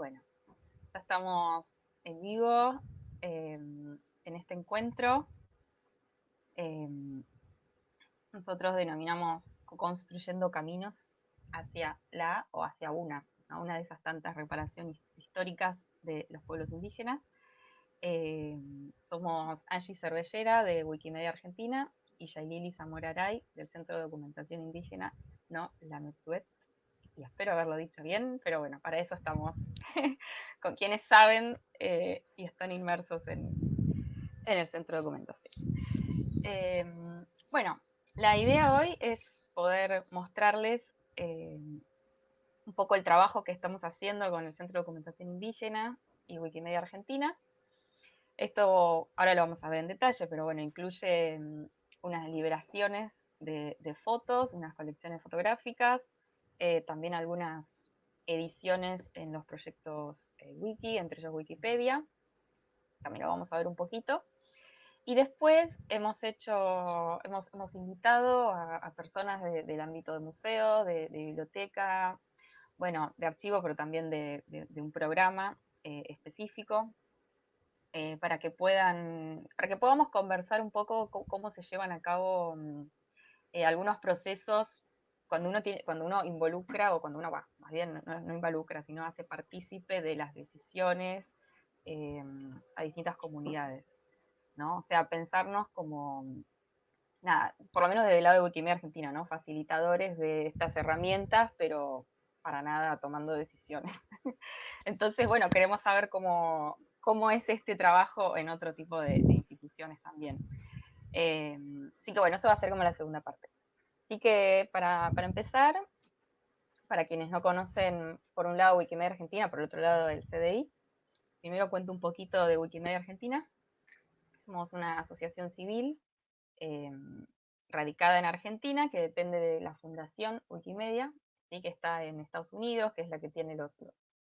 Bueno, ya estamos en vivo em, en este encuentro. Em, nosotros denominamos construyendo caminos hacia la o hacia una, una de esas tantas reparaciones históricas de los pueblos indígenas. Em, somos Angie Cervellera de Wikimedia Argentina y Yailili Zamoraray del Centro de Documentación Indígena, no la Metuet espero haberlo dicho bien, pero bueno, para eso estamos con quienes saben eh, y están inmersos en, el centro de documentación. Em, bueno, la idea hoy es poder mostrarles em, un poco el trabajo que estamos haciendo con el Centro de Documentación Indígena y Wikimedia Argentina. Esto ahora lo vamos a ver en detalle, pero bueno, incluye em, unas liberaciones de, de fotos, unas colecciones fotográficas, eh, también algunas ediciones en los proyectos eh, wiki, entre ellos Wikipedia, también lo vamos a ver un poquito. Y después hemos hecho, hemos, hemos invitado a, personas del ámbito de museo, de, biblioteca, bueno, de archivo, pero también de, un programa eh, específico, para que puedan, para que podamos conversar un poco cómo, se llevan a cabo mm, algunos procesos cuando uno, tiene, cuando uno involucra, o cuando uno va, más bien no, involucra, sino hace partícipe de las decisiones eh, a distintas comunidades, ¿no? O sea, pensarnos como, nada, por lo menos desde el lado de Wikimedia Argentina, ¿no? Facilitadores de estas herramientas, pero para nada tomando decisiones. Entonces, bueno, queremos saber cómo, es este trabajo en otro tipo de, instituciones también. Eh, así que bueno, eso va a ser como la segunda parte. Así que para, empezar, para quienes no conocen, por un lado Wikimedia Argentina, por el otro lado el CDI, primero cuento un poquito de Wikimedia Argentina. Somos una asociación civil em, radicada en Argentina, que depende de la fundación Wikimedia, que está en Estados Unidos, que es la que tiene los,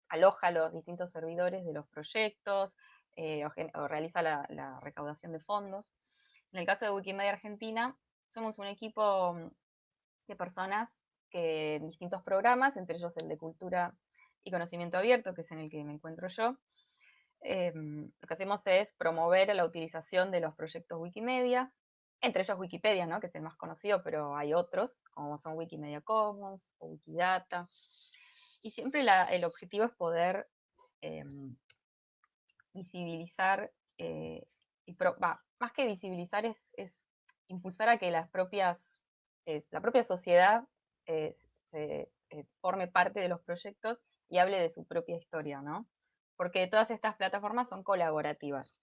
aloja los distintos servidores de los proyectos, eh, o, realiza la recaudación de fondos. En el caso de Wikimedia Argentina, somos un equipo de personas que en distintos programas, entre ellos el de Cultura y Conocimiento Abierto, que es en el que me encuentro yo, em, lo que hacemos es promover la utilización de los proyectos Wikimedia, entre ellos Wikipedia, ¿no? que es el más conocido, pero hay otros, como son Wikimedia Commons o Wikidata. Y siempre el objetivo es poder em, visibilizar, eh, y más que visibilizar es, es, impulsar a que las propias la propia sociedad eh, se, eh, forme parte de los proyectos y hable de su propia historia, ¿no? Porque todas estas plataformas son colaborativas.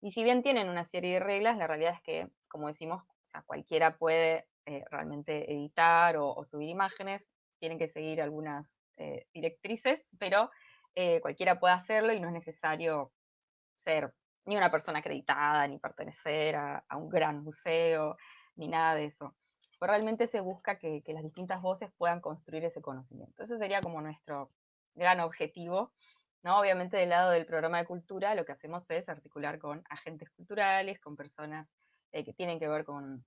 Y si bien tienen una serie de reglas, la realidad es que, como decimos, cualquiera puede eh, realmente editar o, subir imágenes, tienen que seguir algunas directrices, pero cualquiera puede hacerlo y no es necesario ser ni una persona acreditada, ni pertenecer a un gran museo, ni nada de eso realmente se busca que, las distintas voces puedan construir ese conocimiento. Ese sería como nuestro gran objetivo. ¿no? Obviamente del lado del programa de cultura lo que hacemos es articular con agentes culturales, con personas eh, que tienen que ver con,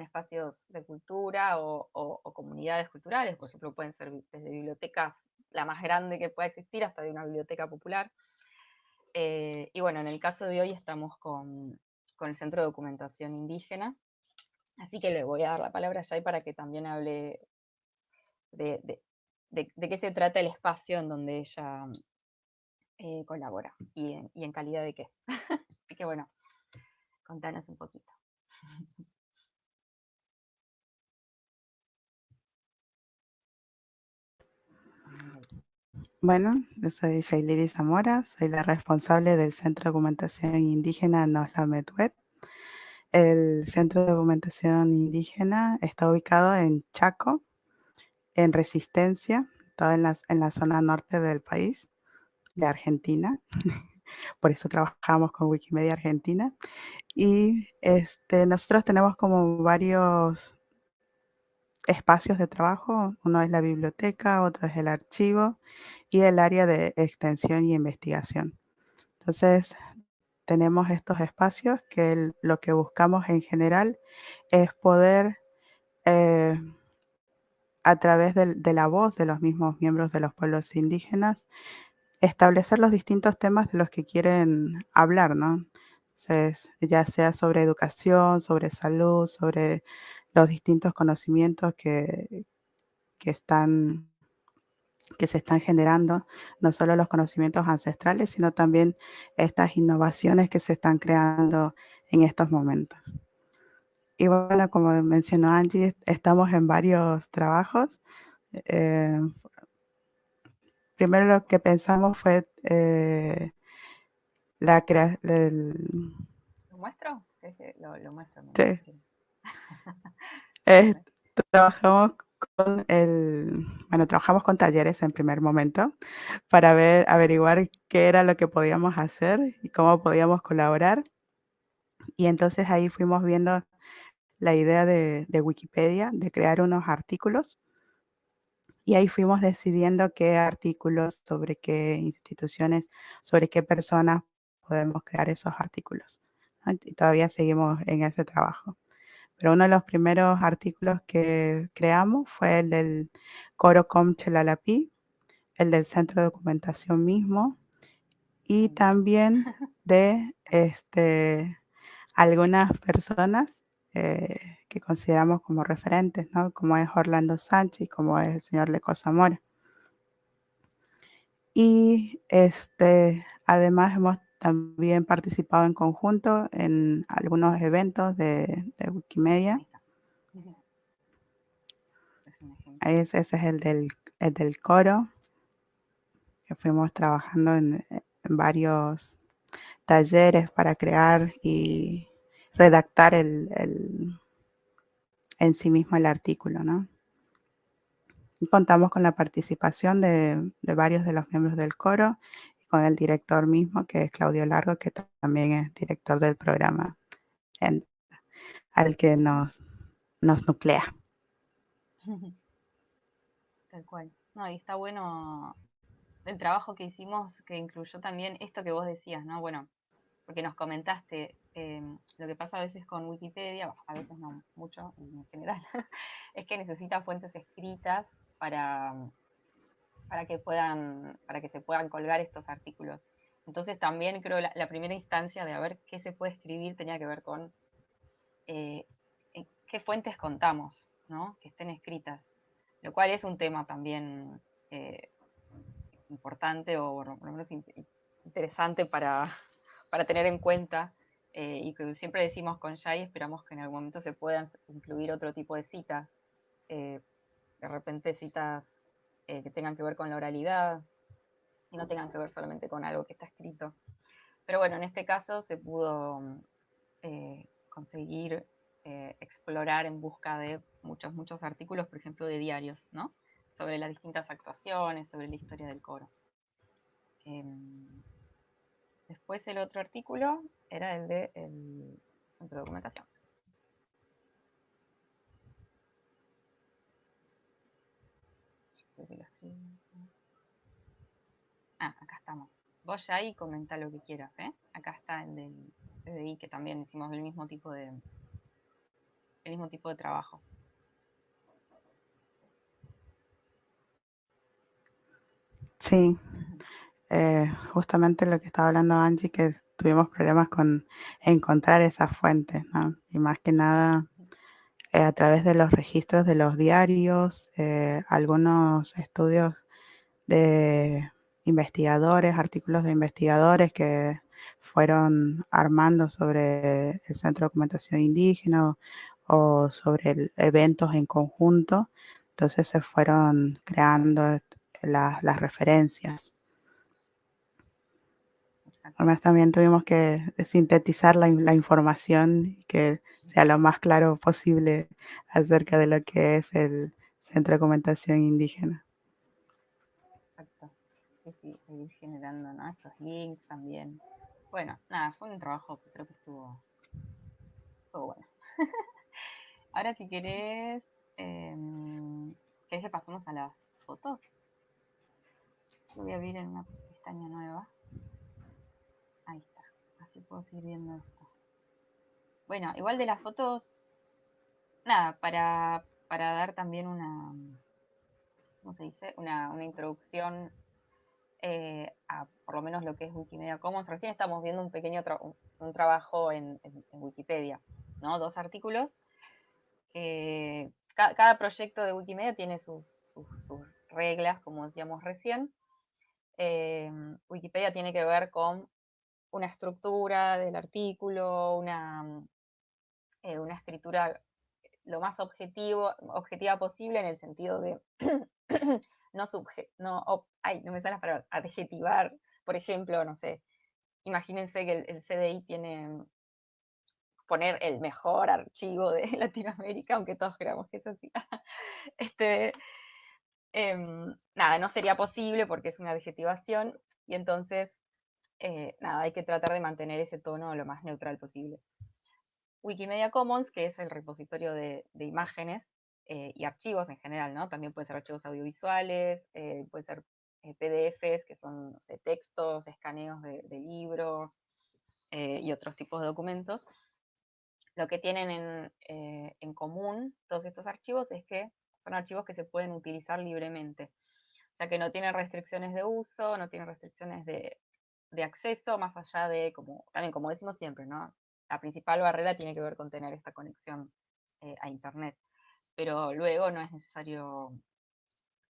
espacios de cultura o, comunidades culturales, por ejemplo, pueden ser desde bibliotecas, la más grande que pueda existir, hasta de una biblioteca popular. Eh, y bueno, en el caso de hoy estamos con, con el Centro de Documentación Indígena, Así que le voy a dar la palabra a Yay para que también hable de, qué se trata el espacio en donde ella eh, colabora y en, calidad de qué. Así que bueno, contanos un poquito. Bueno, yo soy Shailiri Zamora, soy la responsable del Centro de Documentación Indígena Nosla Medwet. El Centro de Documentación Indígena está ubicado en Chaco, en Resistencia, todo en la, en la zona norte del país, de Argentina. Por eso trabajamos con Wikimedia Argentina. Y este, nosotros tenemos como varios espacios de trabajo. Uno es la biblioteca, otro es el archivo y el área de extensión y investigación. Entonces, tenemos estos espacios que lo que buscamos en general es poder, eh, a través de, la voz de los mismos miembros de los pueblos indígenas, establecer los distintos temas de los que quieren hablar, ¿no? Entonces, ya sea sobre educación, sobre salud, sobre los distintos conocimientos que, que están que se están generando, no solo los conocimientos ancestrales, sino también estas innovaciones que se están creando en estos momentos. Y bueno, como mencionó Angie, estamos en varios trabajos. Eh, primero lo que pensamos fue eh, la creación... ¿Lo muestro? Lo, lo muestro. Sí. eh, trabajamos con el, bueno, trabajamos con talleres en primer momento para ver, averiguar qué era lo que podíamos hacer y cómo podíamos colaborar. Y entonces ahí fuimos viendo la idea de, de Wikipedia, de crear unos artículos. Y ahí fuimos decidiendo qué artículos, sobre qué instituciones, sobre qué personas podemos crear esos artículos. Y todavía seguimos en ese trabajo. Pero uno de los primeros artículos que creamos fue el del Coro Com Chelalapí, el del Centro de Documentación mismo, y también de este, algunas personas eh, que consideramos como referentes, ¿no? como es Orlando Sánchez y como es el señor Leco Zamora. Y este, además hemos también participado en conjunto en algunos eventos de, de Wikimedia. Ese, ese es el del, el del coro, que fuimos trabajando en, en varios talleres para crear y redactar el, el, en sí mismo el artículo, ¿no? Y contamos con la participación de, de, varios de los miembros del coro con el director mismo, que es Claudio Largo, que también es director del programa al que nos, nos nuclea. Tal cual. No, y está bueno el trabajo que hicimos, que incluyó también esto que vos decías, ¿no? Bueno, porque nos comentaste eh, lo que pasa a veces con Wikipedia, a veces no mucho en general, es que necesita fuentes escritas para para que puedan, para que se puedan colgar estos artículos. Entonces también creo la, la primera instancia de a ver qué se puede escribir tenía que ver con eh, qué fuentes contamos, ¿no? Que estén escritas. Lo cual es un tema también eh, importante o por lo menos interesante para, para tener en cuenta eh, y que siempre decimos con Jai, esperamos que en algún momento se puedan incluir otro tipo de citas, eh, de repente citas eh, que tengan que ver con la oralidad y no tengan que ver solamente con algo que está escrito. Pero bueno, en este caso se pudo eh, conseguir eh, explorar en busca de muchos, muchos artículos, por ejemplo, de diarios, ¿no? Sobre las distintas actuaciones, sobre la historia del coro. Em, después el otro artículo era el de el centro de documentación. Si lo escribo. Ah, acá estamos. Vos ya ahí comenta lo que quieras, ¿eh? Acá está el del PDI, que también hicimos el mismo tipo de el mismo tipo de trabajo. Sí, eh, justamente lo que estaba hablando Angie, que tuvimos problemas con encontrar esas fuentes, ¿no? Y más que nada eh, a través de los registros de los diarios, eh, algunos estudios de investigadores, artículos de investigadores que fueron armando sobre el Centro de Documentación Indígena o, sobre eventos en conjunto. Entonces se fueron creando la, las referencias. Además también tuvimos que sintetizar la, información y que sea lo más claro posible acerca de lo que es el Centro de Documentación Indígena. Exacto. Sí, sí, ir generando ¿no? estos links también. Bueno, nada, fue un trabajo que creo que estuvo, estuvo bueno. Ahora si querés, eh, ¿querés que pasemos a las fotos? Voy a abrir en una pestaña nueva. Así puedo seguir viendo esto. Bueno, igual de las fotos, nada, para, para dar también una, ¿cómo se dice? Una, una introducción eh, a por lo menos lo que es Wikimedia Commons. Recién estamos viendo un pequeño un, trabajo en, Wikipedia, ¿no? Dos artículos. cada proyecto de Wikimedia tiene sus, reglas, como decíamos recién. Em, Wikipedia tiene que ver con una estructura del artículo, una, eh, una escritura lo más objetivo, objetiva posible en el sentido de no, subje no, ay, no me sale las palabras, adjetivar, por ejemplo, no sé, imagínense que el, CDI tiene poner el mejor archivo de Latinoamérica, aunque todos creamos que es así. este, em, nada, no sería posible porque es una adjetivación y entonces, eh, nada, hay que tratar de mantener ese tono lo más neutral posible. Wikimedia Commons, que es el repositorio de, imágenes eh, y archivos en general, ¿no? También pueden ser archivos audiovisuales, eh, pueden ser eh, PDFs, que son textos, escaneos de, libros y otros tipos de documentos. Lo que tienen en, común todos estos archivos es que son archivos que se pueden utilizar libremente. O sea que no tienen restricciones de uso, no tienen restricciones de, de acceso, más allá de, como, también como decimos siempre, ¿no? la principal barrera tiene que ver con tener esta conexión eh, a Internet. Pero luego no es necesario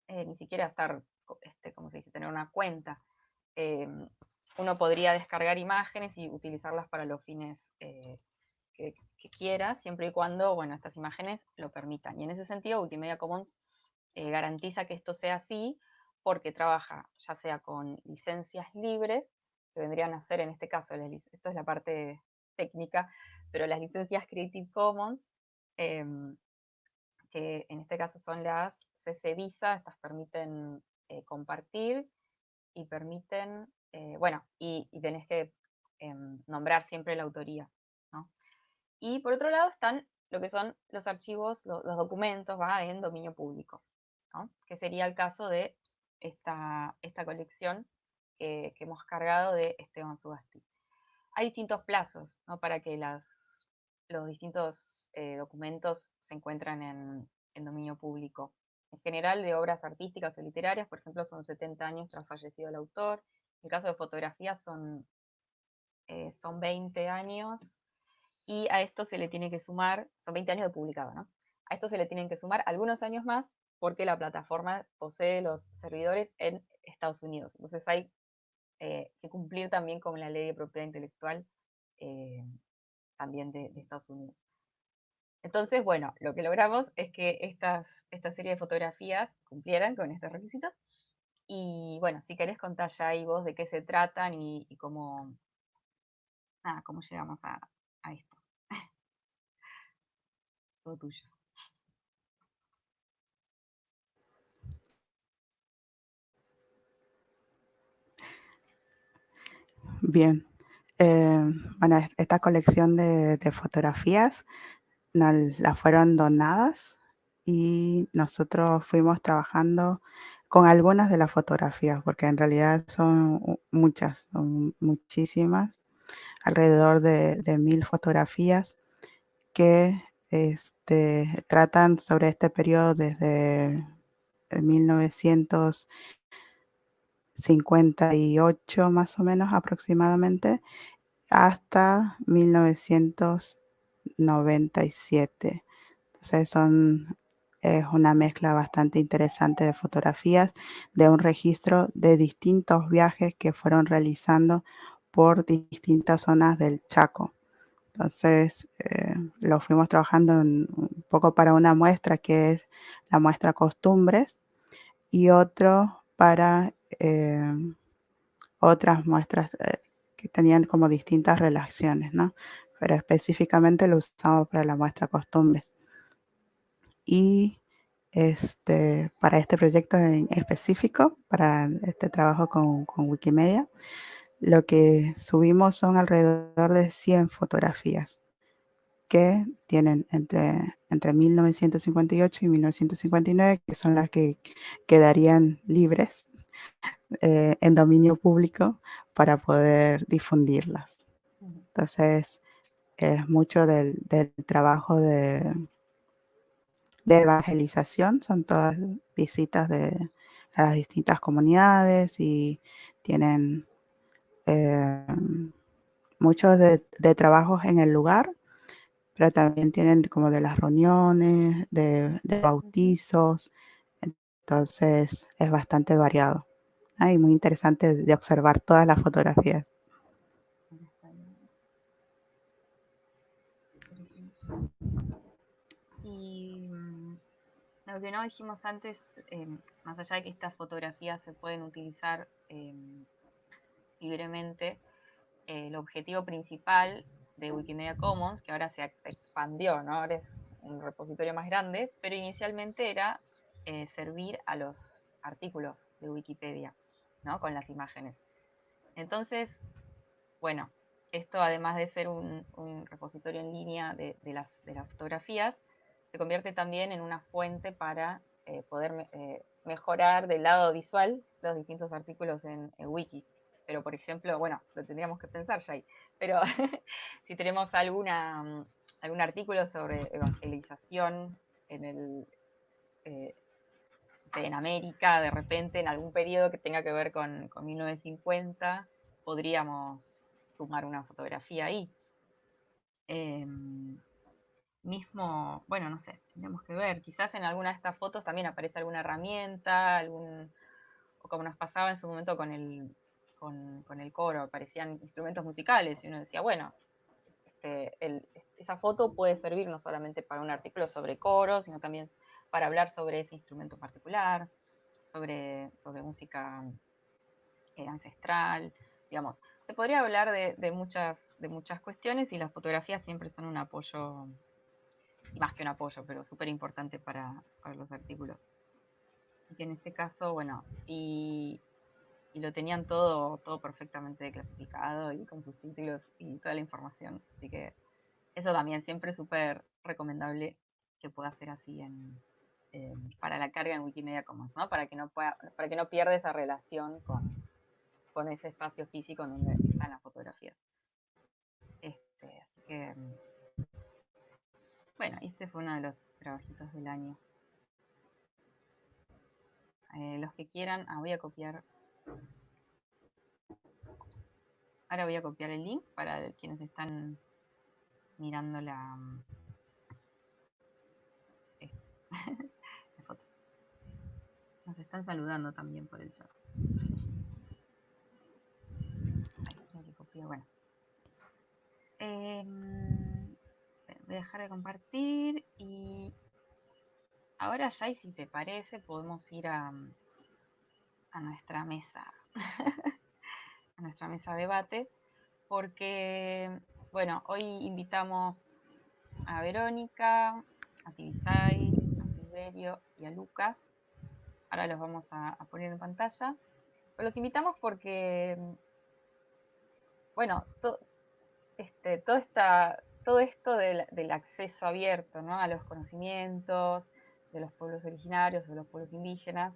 eh, ni siquiera estar, este, como se dice, tener una cuenta. Eh, uno podría descargar imágenes y utilizarlas para los fines que, quiera, siempre y cuando, bueno, estas imágenes lo permitan. Y en ese sentido, Wikimedia Commons garantiza que esto sea así, porque trabaja ya sea con licencias libres, que vendrían a ser en este caso, esto es la parte técnica, pero las licencias Creative Commons, em, que en este caso son las CC Visa, estas permiten eh, compartir y permiten, eh, bueno, y, tenés que em, nombrar siempre la autoría, Y por otro lado están lo que son los archivos, los documentos, ¿va? en dominio público, que sería el caso de esta, esta colección que, que hemos cargado de Esteban Subasti hay distintos plazos para que los distintos eh, documentos se encuentran en, dominio público. En general, de obras artísticas o literarias, por ejemplo, son 70 años tras fallecido el autor. En caso de fotografías son, eh, son 20 años. Y a esto se le tiene que sumar, son 20 años de publicado, ¿no? A esto se le tienen que sumar algunos años más porque la plataforma posee los servidores en Estados Unidos. Entonces hay eh, que cumplir también con la ley de propiedad intelectual eh, también de, Estados Unidos. Entonces, bueno, lo que logramos es que estas, esta serie de fotografías cumplieran con estos requisitos. Y bueno, si querés contar ya ahí vos de qué se tratan y, cómo, cómo llegamos a esto. Todo tuyo. Bien. Eh, bueno, esta colección de, fotografías nos las fueron donadas y nosotros fuimos trabajando con algunas de las fotografías, porque en realidad son muchas, son muchísimas, alrededor de, mil fotografías que este, tratan sobre este periodo desde 1900 58 más o menos aproximadamente hasta 1997. Entonces son, es una mezcla bastante interesante de fotografías de un registro de distintos viajes que fueron realizando por distintas zonas del Chaco. Entonces eh, lo fuimos trabajando un poco para una muestra que es la muestra costumbres y otro para Em, otras muestras eh, que tenían como distintas relaciones, ¿no? Pero específicamente lo usamos para la muestra costumbres. Y este, para este proyecto en específico, para este trabajo con, con Wikimedia, lo que subimos son alrededor de 100 fotografías que tienen entre, entre 1958 y 1959, que son las que quedarían libres eh, en dominio público para poder difundirlas. Entonces, es mucho del, trabajo de, de, evangelización, son todas visitas de a las distintas comunidades y tienen eh, muchos de, trabajos en el lugar, pero también tienen como de las reuniones, de, bautizos, entonces es bastante variado y muy interesante de observar todas las fotografías. Y mm, lo que no dijimos antes, eh, más allá de que estas fotografías se pueden utilizar eh, libremente, eh, el objetivo principal de Wikimedia Commons, que ahora se, expandió, ¿no? ahora es un repositorio más grande, pero inicialmente era servir a los artículos de Wikipedia, ¿no? con las imágenes. Entonces, bueno, esto además de ser un, repositorio en línea de, las, fotografías, se convierte también en una fuente para eh, poder mejorar del lado visual los distintos artículos en, Wiki pero por ejemplo, bueno, lo tendríamos que pensar ahí, pero si tenemos alguna, mm, algún artículo sobre evangelización en el... Eh, en América, de repente, en algún periodo que tenga que ver con, 1950, podríamos sumar una fotografía ahí. Em, mismo, bueno, no sé, tendríamos que ver, quizás en alguna de estas fotos también aparece alguna herramienta, algún, o como nos pasaba en su momento con el, con, el coro, aparecían instrumentos musicales y uno decía, bueno, este, esa foto puede servir no solamente para un artículo sobre coro, sino también para hablar sobre ese instrumento particular, sobre, sobre música eh, ancestral, digamos. Se podría hablar de, muchas, de muchas cuestiones y las fotografías siempre son un apoyo, y más que un apoyo, pero súper importante para, para los artículos. Y en este caso, bueno, y y lo tenían todo, todo perfectamente clasificado y con sus títulos y toda la información. Así que eso también siempre súper recomendable que pueda ser así en, para la carga en Wikimedia Commons, ¿no? Para que no pueda, para que no pierda esa relación con, con ese espacio físico donde están las fotografías. Este, así que bueno, este fue uno de los trabajitos del año. Eh, los que quieran, ah, voy a copiar Ahora voy a copiar el link para quienes están mirando la, las fotos. Nos están saludando también por el chat. Bueno. Em, voy a dejar de compartir y ahora ya, y si te parece, podemos ir a, a nuestra mesa, a nuestra mesa de debate, porque, bueno, hoy invitamos a Verónica, a Tibisay, a Silverio y a Lucas. Ahora los vamos a, poner en pantalla. Los invitamos porque, bueno, este, todo, esta, todo esto del, acceso abierto a los conocimientos de los pueblos originarios, de los pueblos indígenas,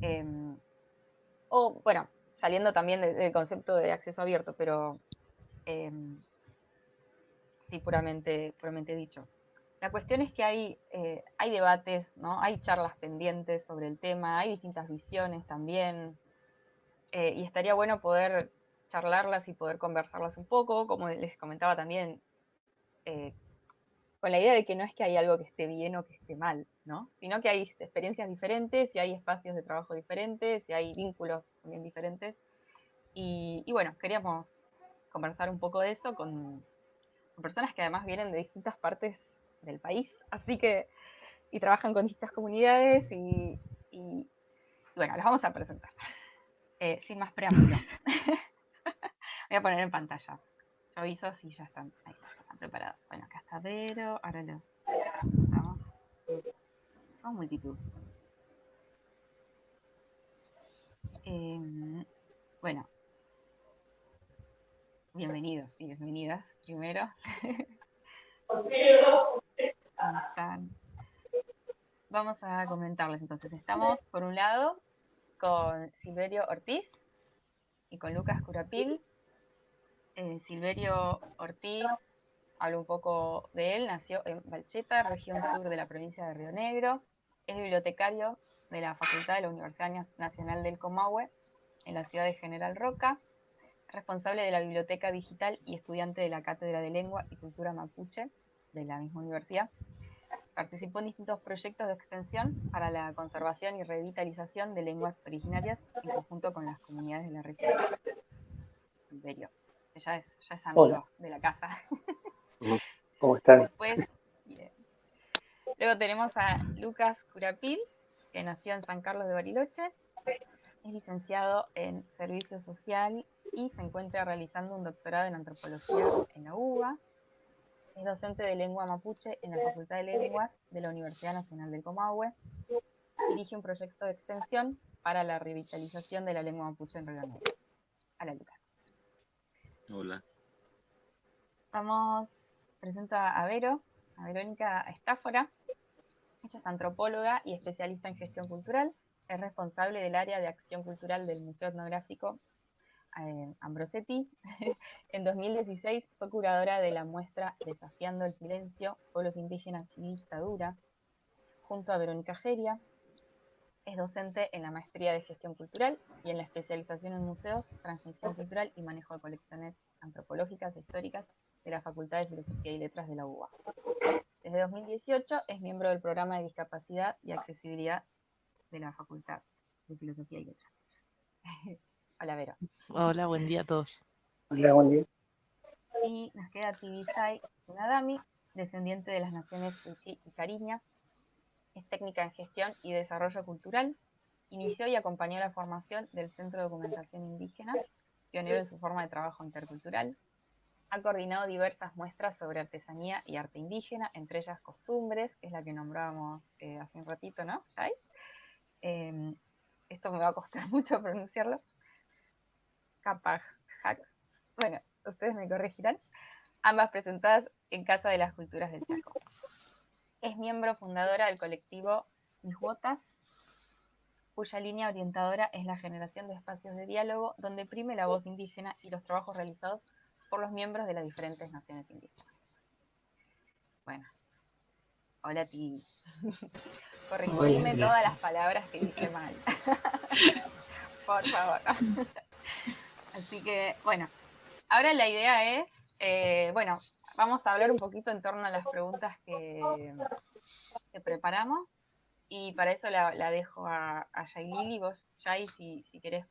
Em, o, bueno, saliendo también del, concepto de acceso abierto, pero em, sí, puramente, puramente dicho. La cuestión es que hay, eh, hay debates, ¿no? hay charlas pendientes sobre el tema, hay distintas visiones también, eh, y estaría bueno poder charlarlas y poder conversarlas un poco, como les comentaba también, eh, con la idea de que no es que hay algo que esté bien o que esté mal, ¿no? Sino que hay experiencias diferentes, y hay espacios de trabajo diferentes, y hay vínculos también diferentes. Y, bueno, queríamos conversar un poco de eso con, personas que además vienen de distintas partes del país, así que, y trabajan con distintas comunidades, y, bueno, las vamos a presentar. Eh, sin más preámbulos. Voy a poner en pantalla. Yo aviso si ya están, ahí ya están preparados. Bueno, acá está Vero, ahora los vamos. Vamos multitud. Em, bueno, bienvenidos y bienvenidas primero. ¿Cómo están? Vamos a comentarles entonces. Estamos por un lado con Silverio Ortiz y con Lucas Curapil eh, Silverio Ortiz, hablo un poco de él, nació en Valcheta, región sur de la provincia de Río Negro. Es bibliotecario de la Facultad de la Universidad Nacional del Comahue en la ciudad de General Roca, responsable de la biblioteca digital y estudiante de la Cátedra de Lengua y Cultura Mapuche de la misma universidad. Participó en distintos proyectos de extensión para la conservación y revitalización de lenguas originarias en conjunto con las comunidades de la región. Imperio. Ya es, ya es amigo de la casa. ¿Cómo están? Después, Luego tenemos a Lucas Curapil, que nació en San Carlos de Bariloche, es licenciado en Servicio Social y se encuentra realizando un doctorado en Antropología en la UBA. Es docente de lengua mapuche en la Facultad de Lenguas de la Universidad Nacional del Comahue. Dirige un proyecto de extensión para la revitalización de la lengua mapuche en Río Negro. Hola, Lucas. Hola. Vamos, presento a Vero, a Verónica Estáfora. Ella es antropóloga y especialista en gestión cultural. Es responsable del área de acción cultural del Museo Etnográfico Ambrosetti. en 2016 fue curadora de la muestra Desafiando el Silencio, Pueblos Indígenas y Dictadura, junto a Verónica Geria. Es docente en la maestría de gestión cultural y en la especialización en museos, transmisión cultural y manejo de colecciones antropológicas e históricas de la Facultad de Filosofía y Letras de la UBA. Desde 2018 es miembro del programa de discapacidad y accesibilidad de la Facultad de Filosofía y Letras. Hola, Vero. Hola, buen día a todos. Hola, buen día. Y nos queda Tibisay Nadami, descendiente de las naciones Uchi y Cariña. Es técnica en gestión y desarrollo cultural. Inició y acompañó la formación del Centro de Documentación Indígena, pionero en su forma de trabajo intercultural. Ha coordinado diversas muestras sobre artesanía y arte indígena, entre ellas costumbres, que es la que nombrábamos eh, hace un ratito, ¿no, Jai? Em, esto me va a costar mucho pronunciarlo. Capaj, bueno, ustedes me corregirán, ambas presentadas en Casa de las Culturas del Chaco. Es miembro fundadora del colectivo Botas, cuya línea orientadora es la generación de espacios de diálogo donde prime la voz indígena y los trabajos realizados por los miembros de las diferentes naciones indígenas. Bueno, hola ti. Corregime todas las palabras que dije mal. por favor. Así que, bueno, ahora la idea es, eh, bueno, vamos a hablar un poquito en torno a las preguntas que, preparamos. Y para eso la, dejo a, a Yailili. Vos, Yay, si, si querés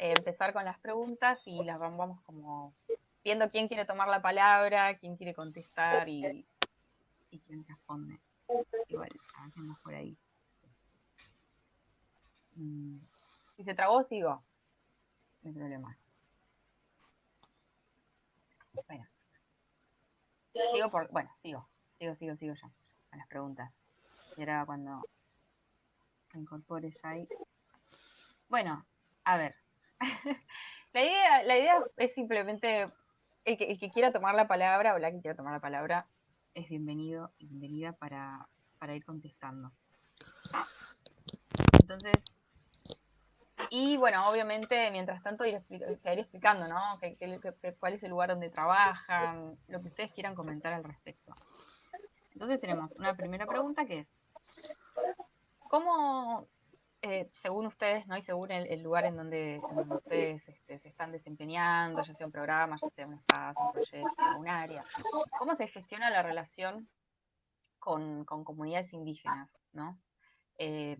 eh, empezar con las preguntas y las vamos como viendo quién quiere tomar la palabra, quién quiere contestar y, y quién responde. Igual, hacemos por ahí. Mm, si se trabó, sigo no hay problema. Bueno. Sigo por, bueno, sigo, sigo, sigo, sigo ya, a las preguntas. Y ahora cuando me incorpore ya ahí. Bueno, a ver. la, idea, la idea es simplemente, el que, el que quiera tomar la palabra o la que quiera tomar la palabra es bienvenido y bienvenida para, para ir contestando. Entonces, y bueno, obviamente, mientras tanto, ir, explicando, ¿no? cuál es el lugar donde trabajan, lo que ustedes quieran comentar al respecto. Entonces tenemos una primera pregunta que es, ¿cómo, eh, según ustedes, ¿no? y según el, lugar en donde, ustedes este, se están desempeñando, ya sea un programa, ya sea un espacio, un proyecto, un área, ¿cómo se gestiona la relación con, comunidades indígenas? ¿no? Eh,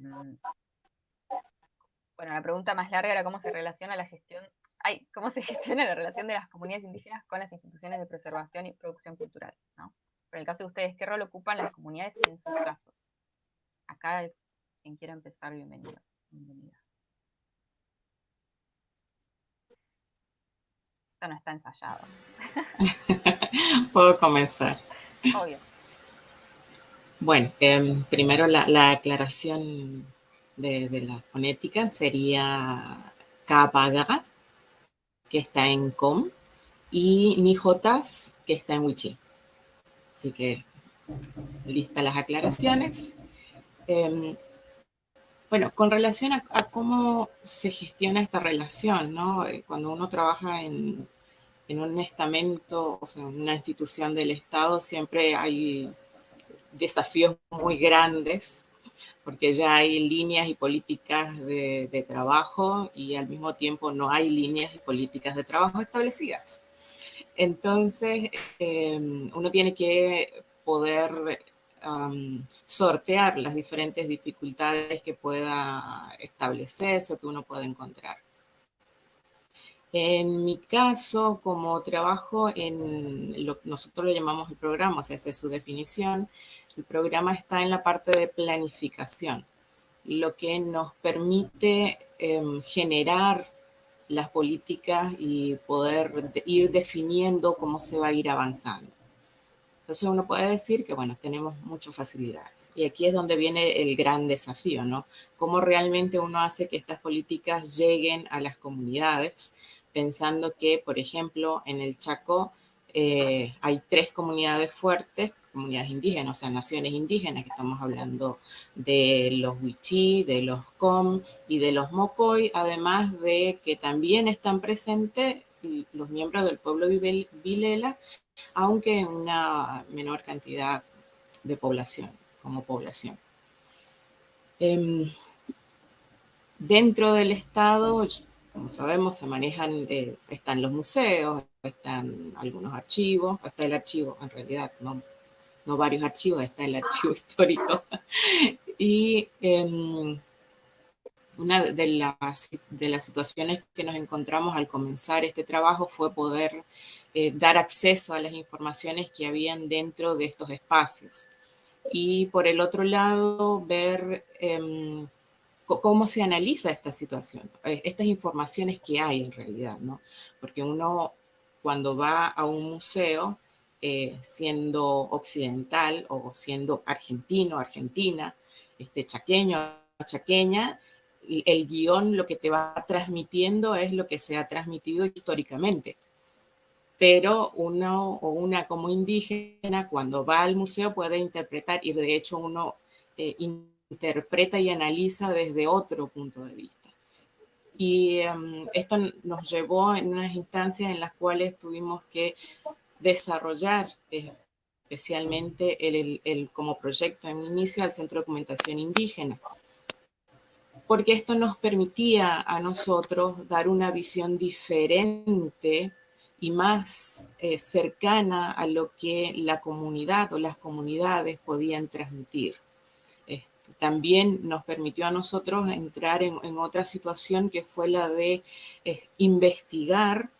bueno, la pregunta más larga era cómo se relaciona la gestión, ay, cómo se gestiona la relación de las comunidades indígenas con las instituciones de preservación y producción cultural, ¿no? Pero en el caso de ustedes, ¿qué rol ocupan las comunidades en sus casos? Acá, quien quiera empezar, bienvenido. Bienvenida. Esto no está ensayado. Puedo comenzar. Obvio. Bueno, em, primero la aclaración de, la fonética sería Kapaga, que está en Com, y Nijotas, que está en Wichi. Así que listas las aclaraciones. Em, bueno, con relación a, cómo se gestiona esta relación, ¿no? Eh, cuando uno trabaja en, en un estamento, o sea, en una institución del Estado, siempre hay desafíos muy grandes porque ya hay líneas y políticas de, trabajo y al mismo tiempo no hay líneas y políticas de trabajo establecidas. Entonces, em, uno tiene que poder sortear las diferentes dificultades que pueda establecerse o que uno pueda encontrar. En mi caso, como trabajo en lo que nosotros lo llamamos el programa, o sea, esa es su definición, el programa está en la parte de planificación, lo que nos permite em, generar las políticas y poder ir definiendo cómo se va a ir avanzando. Entonces uno puede decir que, bueno, tenemos muchas facilidades. Y aquí es donde viene el gran desafío, ¿no? Cómo realmente uno hace que estas políticas lleguen a las comunidades, pensando que, por ejemplo, en el Chaco eh, hay tres comunidades fuertes comunidades indígenas, o sea, naciones indígenas, que estamos hablando de los Wichí, de los Com y de los Mocoy, además de que también están presentes los miembros del pueblo Vilela, aunque en una menor cantidad de población, como población. Em, dentro del Estado, como sabemos, se manejan, eh, están los museos, están algunos archivos, está el archivo, en realidad, no no varios archivos, está el archivo histórico. y em, una de las, de las situaciones que nos encontramos al comenzar este trabajo fue poder eh, dar acceso a las informaciones que habían dentro de estos espacios. Y por el otro lado, ver em, cómo se analiza esta situación, eh, estas informaciones que hay en realidad, ¿no? Porque uno cuando va a un museo eh, siendo occidental o siendo argentino, argentina, este, chaqueño, chaqueña, el guion lo que te va transmitiendo es lo que se ha transmitido históricamente. Pero uno o una como indígena cuando va al museo puede interpretar y de hecho uno eh, interpreta y analiza desde otro punto de vista. Y em, esto nos llevó en unas instancias en las cuales tuvimos que desarrollar eh, especialmente el, como proyecto en inicio al Centro de Documentación Indígena, porque esto nos permitía a nosotros dar una visión diferente y más eh, cercana a lo que la comunidad o las comunidades podían transmitir. Este, también nos permitió a nosotros entrar en, otra situación que fue la de eh, investigar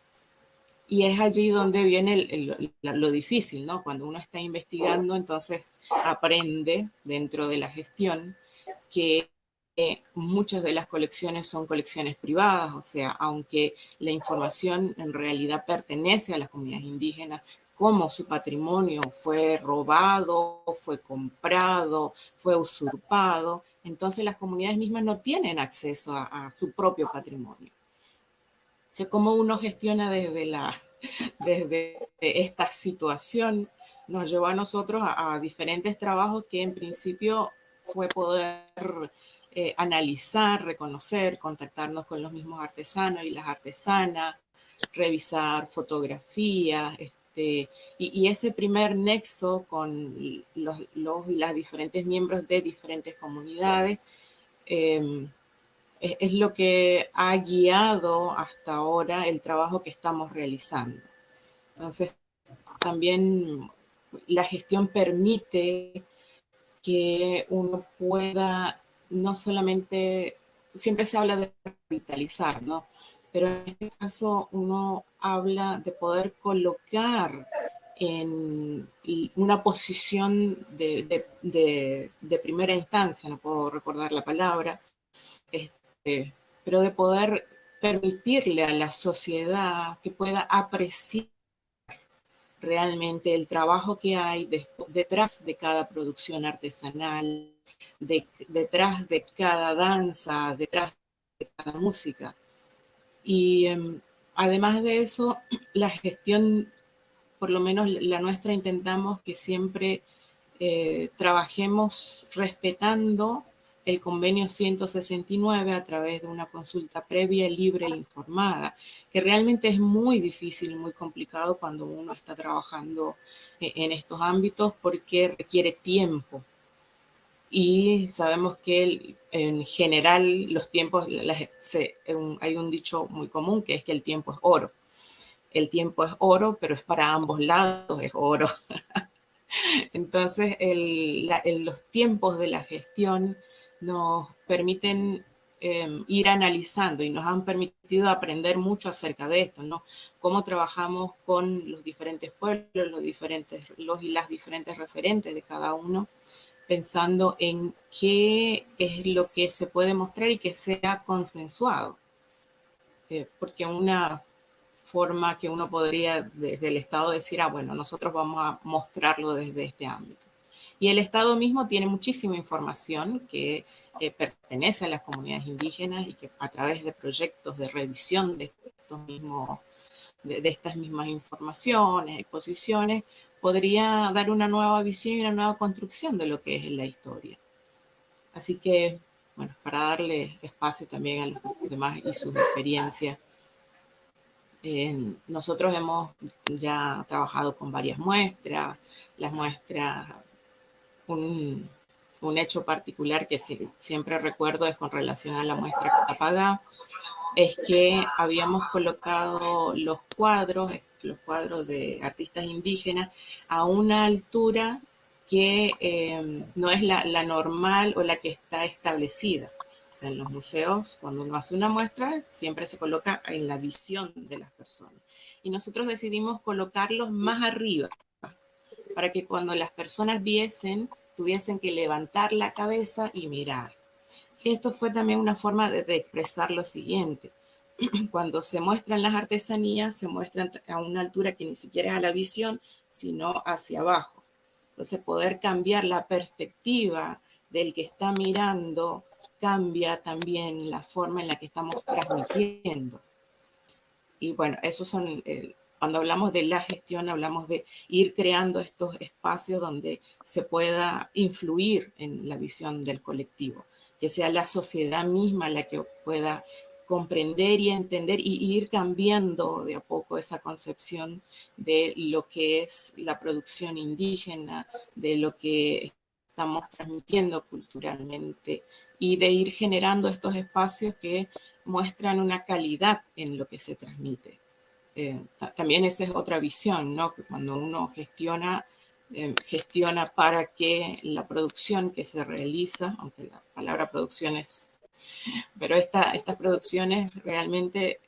y es allí donde viene lo difícil, ¿no? Cuando uno está investigando, entonces aprende dentro de la gestión que eh, muchas de las colecciones son colecciones privadas, o sea, aunque la información en realidad pertenece a las comunidades indígenas, como su patrimonio fue robado, fue comprado, fue usurpado, entonces las comunidades mismas no tienen acceso a su propio patrimonio cómo uno gestiona desde, la, desde esta situación nos llevó a nosotros a, diferentes trabajos que en principio fue poder eh, analizar, reconocer, contactarnos con los mismos artesanos y las artesanas, revisar fotografías, este, y, ese primer nexo con los, los, y las diferentes miembros de diferentes comunidades em, es, lo que ha guiado hasta ahora el trabajo que estamos realizando. Entonces, también la gestión permite que uno pueda no solamente, siempre se habla de revitalizar, ¿no? Pero en este caso uno habla de poder colocar en una posición de, de primera instancia, no puedo recordar la palabra, pero de poder permitirle a la sociedad que pueda apreciar realmente el trabajo que hay detrás de cada producción artesanal, detrás de cada danza, detrás de cada música. Y em, además de eso, la gestión, por lo menos la nuestra, intentamos que siempre eh, trabajemos respetando el convenio 169 a través de una consulta previa, libre e informada, que realmente es muy difícil y muy complicado cuando uno está trabajando eh, en estos ámbitos porque requiere tiempo. y sabemos que en general los tiempos, hay un dicho muy común que es que el tiempo es oro. El tiempo es oro, pero es para ambos lados, es oro. Entonces, los tiempos de la gestión nos permiten em, ir analizando y nos han permitido aprender mucho acerca de esto, ¿no? Cómo trabajamos con los diferentes pueblos, los, diferentes, los y las diferentes referentes de cada uno, pensando en qué es lo que se puede mostrar y que sea consensuado. Eh, porque una forma que uno podría desde el Estado decir, ah, bueno, nosotros vamos a mostrarlo desde este ámbito. Y el Estado mismo tiene muchísima información que eh, pertenece a las comunidades indígenas y que a través de proyectos de revisión de, estos mismos, de, de estas mismas informaciones, exposiciones, podría dar una nueva visión y una nueva construcción de lo que es la historia. Así que, bueno, para darle espacio también a los demás y sus experiencias, nosotros hemos ya trabajado con varias muestras, las muestras, un, un hecho particular que siempre recuerdo es con relación a la muestra Catapagá, es que habíamos colocado los cuadros, los cuadros de artistas indígenas, a una altura que eh, no es la, la, normal o la que está establecida. O sea, en los museos, cuando uno hace una muestra, siempre se coloca en la visión de las personas. Y nosotros decidimos colocarlos más arriba, para que cuando las personas viesen, tuviesen que levantar la cabeza y mirar. Y esto fue también una forma de, expresar lo siguiente cuando se muestran las artesanías, se muestran a una altura que ni siquiera es a la visión, sino hacia abajo. Entonces, poder cambiar la perspectiva del que está mirando cambia también la forma en la que estamos transmitiendo. Y bueno, esos son, eh, cuando hablamos de la gestión, hablamos de ir creando estos espacios donde se pueda influir en la visión del colectivo, que sea la sociedad misma la que pueda comprender y entender y ir cambiando de a poco esa concepción de lo que es la producción indígena, de lo que estamos transmitiendo culturalmente y de ir generando estos espacios que muestran una calidad en lo que se transmite. Eh, también esa es otra visión, ¿no? Que cuando uno gestiona, eh, gestiona para que la producción que se realiza, aunque la palabra producción es pero estas producciones realmente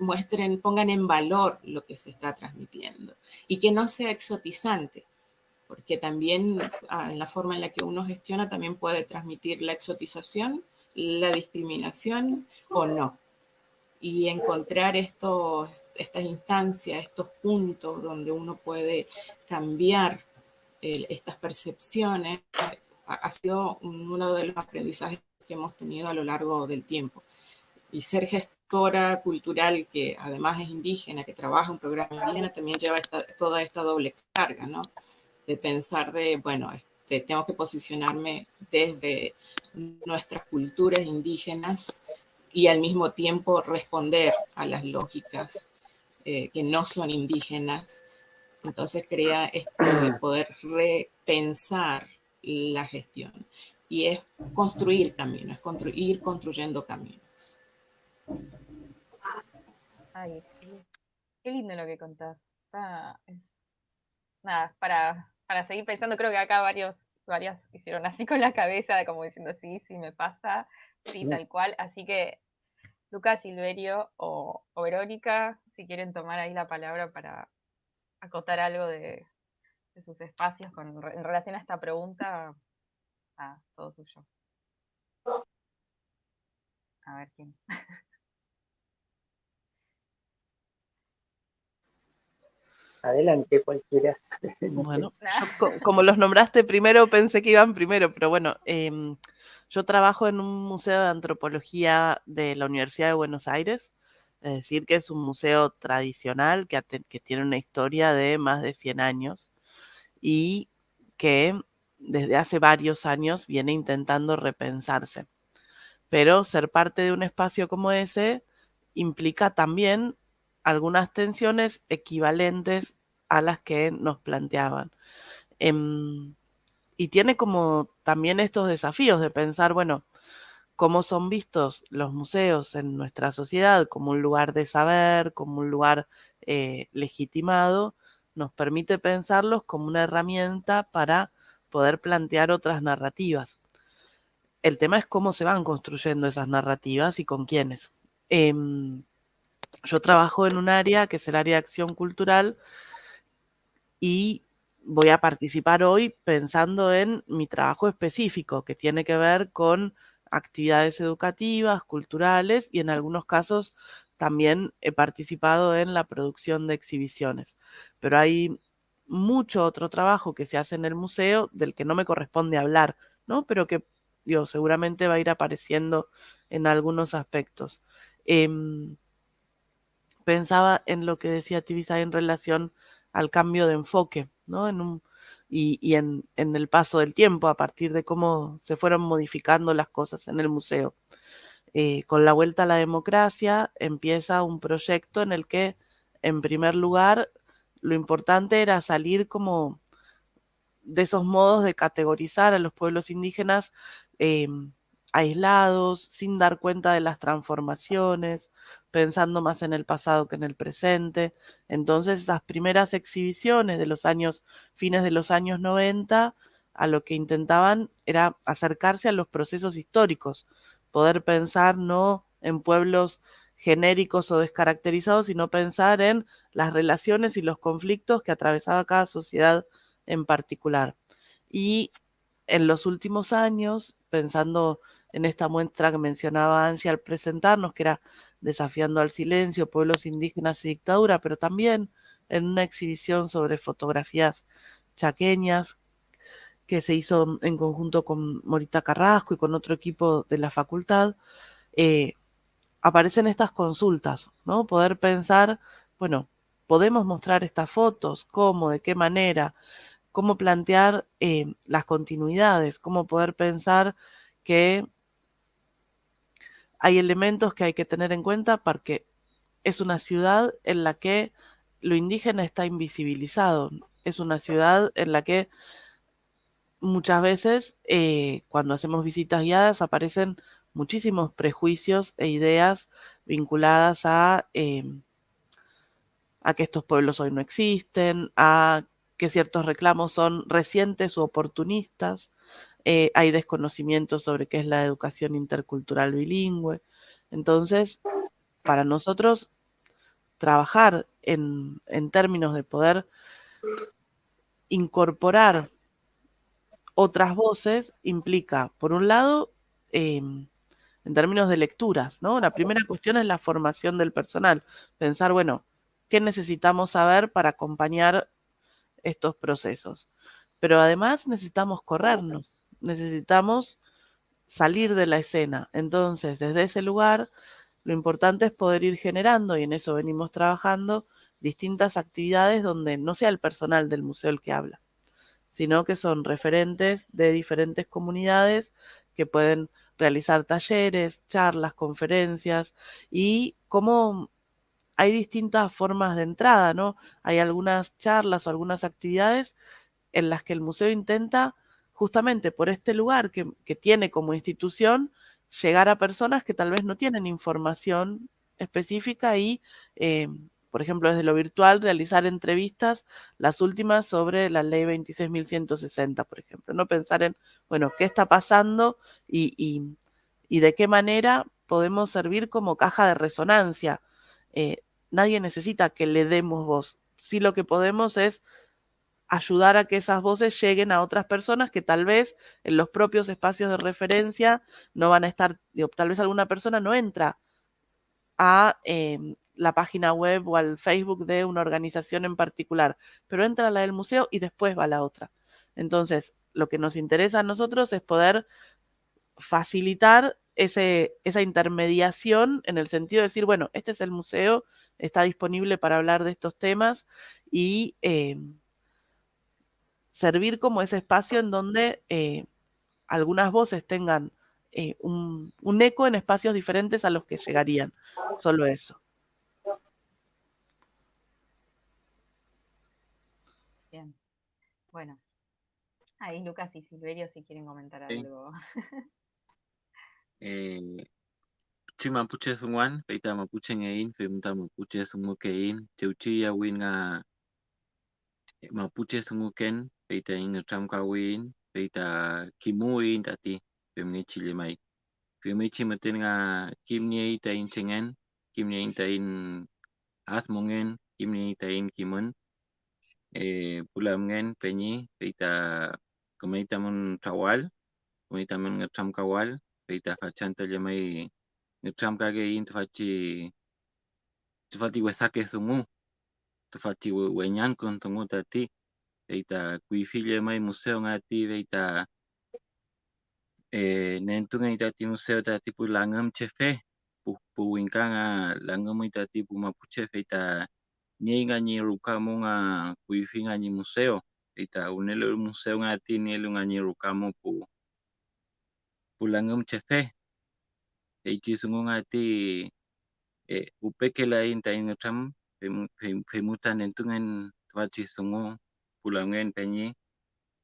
muestren, pongan en valor lo que se está transmitiendo y que no sea exotizante, porque también ah, la forma en la que uno gestiona también puede transmitir la exotización, la discriminación o no. Y encontrar estos, estas instancias, estos puntos donde uno puede cambiar estas percepciones, ha sido uno de los aprendizajes que hemos tenido a lo largo del tiempo. Y ser gestora cultural, que además es indígena, que trabaja un programa indígena, también lleva toda esta doble carga, ¿no? De pensar de, bueno, este, tengo que posicionarme desde nuestras culturas indígenas y al mismo tiempo responder a las lógicas eh, que no son indígenas. Entonces crea esto de poder repensar la gestión y es construir caminos, construir construyendo caminos. Ay, qué lindo lo que contás. nada, para, para seguir pensando, creo que acá varios, varias hicieron así con la cabeza, como diciendo, sí, sí me pasa, sí, tal cual. Así que, Lucas, Silverio o, Verónica, si quieren tomar ahí la palabra para acotar algo de, sus espacios con, en relación a esta pregunta, Ah, todo suyo. A ver quién. Adelante, cualquiera. Bueno, como los nombraste primero, pensé que iban primero, pero bueno, em, yo trabajo en un museo de antropología de la Universidad de Buenos Aires, es decir, que es un museo tradicional que, tiene una historia de más de 100 años y que desde hace varios años viene intentando repensarse. Pero ser parte de un espacio como ese implica también algunas tensiones equivalentes a las que nos planteaban. Em, y tiene como también estos desafíos de pensar, bueno, cómo son vistos los museos en nuestra sociedad como un lugar de saber, como un lugar eh, legitimado, nos permite pensarlos como una herramienta para poder plantear otras narrativas. El tema es cómo se van construyendo esas narrativas y con quiénes. Em, yo trabajo en un área que es el área de acción cultural y voy a participar hoy pensando en mi trabajo específico que tiene que ver con actividades educativas, culturales y en algunos casos también he participado en la producción de exhibiciones. Pero hay mucho otro trabajo que se hace en el museo del que no me corresponde hablar, ¿no? Pero que digo, seguramente va a ir apareciendo en algunos aspectos. Em, pensaba en lo que decía Tibisay en relación al cambio de enfoque, ¿no? En un, y, en, el paso del tiempo, a partir de cómo se fueron modificando las cosas en el museo. Eh, con la vuelta a la democracia empieza un proyecto en el que, en primer lugar, lo importante era salir como de esos modos de categorizar a los pueblos indígenas em, aislados, sin dar cuenta de las transformaciones, pensando más en el pasado que en el presente. Entonces, esas primeras exhibiciones de los años, fines de los años 90, a lo que intentaban era acercarse a los procesos históricos, poder pensar no en pueblos genéricos o descaracterizados, sino pensar en las relaciones y los conflictos que atravesaba cada sociedad en particular. Y en los últimos años, pensando en esta muestra que mencionaba Angie al presentarnos, que era desafiando al silencio, pueblos indígenas y dictadura, pero también en una exhibición sobre fotografías chaqueñas que se hizo en conjunto con Morita Carrasco y con otro equipo de la facultad, eh, aparecen estas consultas, ¿no? Poder pensar, bueno, podemos mostrar estas fotos, cómo, de qué manera, cómo plantear eh, las continuidades, cómo poder pensar que hay elementos que hay que tener en cuenta porque es una ciudad en la que lo indígena está invisibilizado. Es una ciudad en la que muchas veces eh, cuando hacemos visitas guiadas aparecen muchísimos prejuicios e ideas vinculadas a, em, a que estos pueblos hoy no existen, a que ciertos reclamos son recientes u oportunistas, eh, hay desconocimiento sobre qué es la educación intercultural bilingüe. Entonces, para nosotros, trabajar en, términos de poder incorporar otras voces implica, por un lado, em, en términos de lecturas, ¿no? La primera cuestión es la formación del personal. Pensar, bueno, ¿qué necesitamos saber para acompañar estos procesos? Pero además necesitamos corrernos necesitamos salir de la escena. Entonces, desde ese lugar, lo importante es poder ir generando, y en eso venimos trabajando, distintas actividades donde no sea el personal del museo el que habla, sino que son referentes de diferentes comunidades que pueden realizar talleres, charlas, conferencias y cómo hay distintas formas de entrada, ¿no? Hay algunas charlas o algunas actividades en las que el museo intenta justamente por este lugar que, tiene como institución, llegar a personas que tal vez no tienen información específica y, eh, por ejemplo, desde lo virtual, realizar entrevistas, las últimas sobre la ley 26.160, por ejemplo, no pensar en, bueno, qué está pasando y, de qué manera podemos servir como caja de resonancia. Eh, nadie necesita que le demos voz. Sí lo que podemos es ayudar a que esas voces lleguen a otras personas que tal vez en los propios espacios de referencia no van a estar, tal vez alguna persona no entra a em, la página web o al Facebook de una organización en particular, pero entra a la del museo y después va a la otra. Entonces, lo que nos interesa a nosotros es poder facilitar ese, esa intermediación en el sentido de decir, bueno, este es el museo, está disponible para hablar de estos temas y em, servir como ese espacio en donde eh, algunas voces tengan eh, un, eco en espacios diferentes a los que llegarían. Solo eso. Bien. Bueno, Ahí Lucas y Silverio si quieren comentar Sí. algo. Eh, chi mapuche sungwan, peita mapuche ngain, femta mapuche sungukein, cheuchi ya win nga mapuche sunguken, peita ing Kita ingat sama kawin, kita kimuin tadi, pemain cili mai. Pemain cili mesti dengan kim ni in cengen, kim ni kita in as mungen, kim ni in kimun. Eh, pula mungen penyi, kita kemai tamun cawal, kemai tamun ingat sama kawal, kita fajar tadi mai ingat sama kage in tuhaci. Tuhati wesake sungguh, tuhati wenyan kon tunggu tadi. Eita kuifille mai museo ngati eita eh nentunga ita ti museo tati pu langam chefe pu pu winkanga langam ita ti pu mapuche eita ni rukamu nga kuifinga ni museo eita unelo museo ngati nielu nga ni rukamu pu pu langam chefe eiti sungu ngati e upeke la inta in tram femuta nentungan tuachi sungu pulangen penyi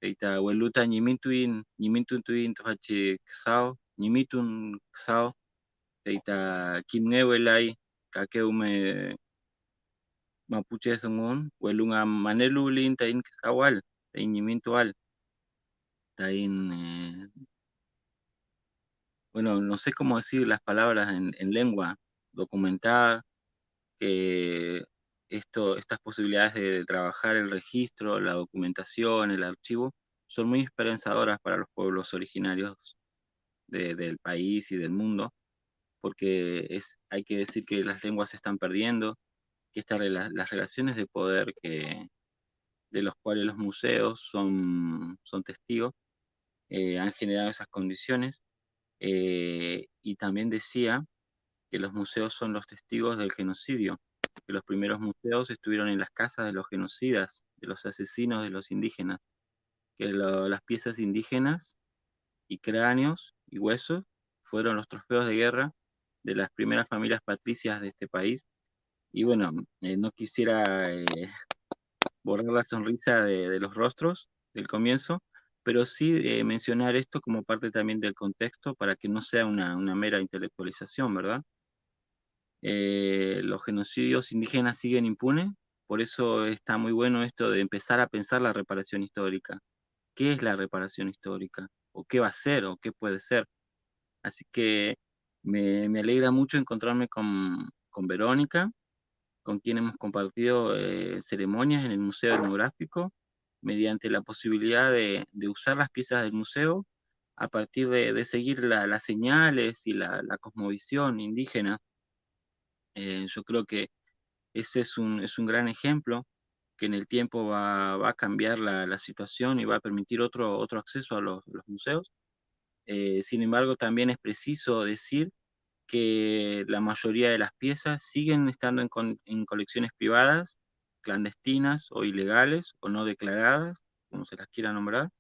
eita weluta nyimintuin nyimintun tuin tuachi ksao nyimitun ksao eita kimnge welai kakeu me mapuche sungun welunga manelu linta in ksawal in nyimintual tain eh, bueno, no sé cómo decir las palabras en, en lengua, documentar, que estas posibilidades de trabajar el registro, la documentación, el archivo, son muy esperanzadoras para los pueblos originarios de, del país y del mundo, porque es, hay que decir que las lenguas se están perdiendo, que estas las relaciones de poder que, de los cuales los museos son, son testigos, eh, han generado esas condiciones eh, y también decía que los museos son los testigos del genocidio, que los primeros museos estuvieron en las casas de los genocidas, de los asesinos de los indígenas, que las piezas indígenas y cráneos y huesos fueron los trofeos de guerra de las primeras familias patricias de este país. Y bueno, eh, no quisiera eh, borrar la sonrisa de, de los rostros del comienzo, pero sí eh, mencionar esto como parte también del contexto para que no sea una, una mera intelectualización, ¿verdad? Eh, los genocidios indígenas siguen impunes, por eso está muy bueno esto de empezar a pensar la reparación histórica. ¿Qué es la reparación histórica? ¿O qué va a ser? ¿O qué puede ser? Así que me, alegra mucho encontrarme con, Verónica, con quien hemos compartido eh, ceremonias en el Museo Etnográfico, mediante la posibilidad de, usar las piezas del museo a partir de, seguir la, las señales y la, la cosmovisión indígena. Eh, yo creo que ese es un, es un gran ejemplo que en el tiempo va, va a cambiar la, la, situación y va a permitir otro, otro acceso a los, los museos. Eh, sin embargo, también es preciso decir que la mayoría de las piezas siguen estando en, en colecciones privadas clandestinas o ilegales o no declaradas, como se las quiera nombrar.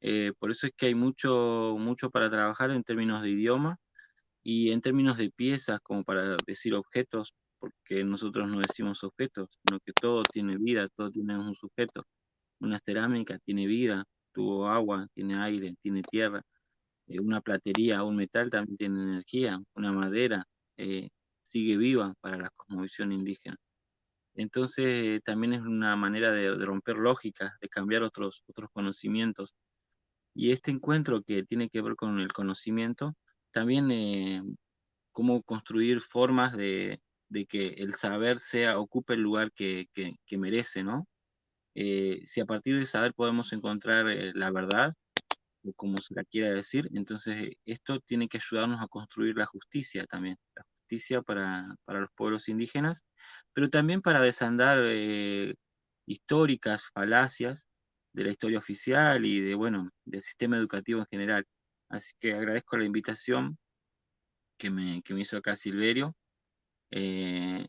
Eh, por eso es que hay mucho, mucho para trabajar en términos de idioma y en términos de piezas, como para decir objetos, porque nosotros no decimos objetos, sino que todo tiene vida, todo tiene un sujeto. Una cerámica tiene vida, tuvo agua, tiene aire, tiene tierra. Eh, una platería, un metal también tiene energía. Una madera eh, sigue viva para la cosmovisión indígena. Entonces también es una manera de, de, romper lógicas, de cambiar otros, otros conocimientos. Y este encuentro que tiene que ver con el conocimiento, también eh, cómo construir formas de, que el saber sea, ocupe el lugar que, merece, ¿no? Eh, si a partir del saber podemos encontrar eh, la verdad, o como se la quiera decir, entonces esto tiene que ayudarnos a construir la justicia también, la justicia para, los pueblos indígenas, pero también para desandar históricas falacias de la historia oficial y de, bueno, del sistema educativo en general. Así que agradezco la invitación que me, que me hizo acá Silverio. Eh,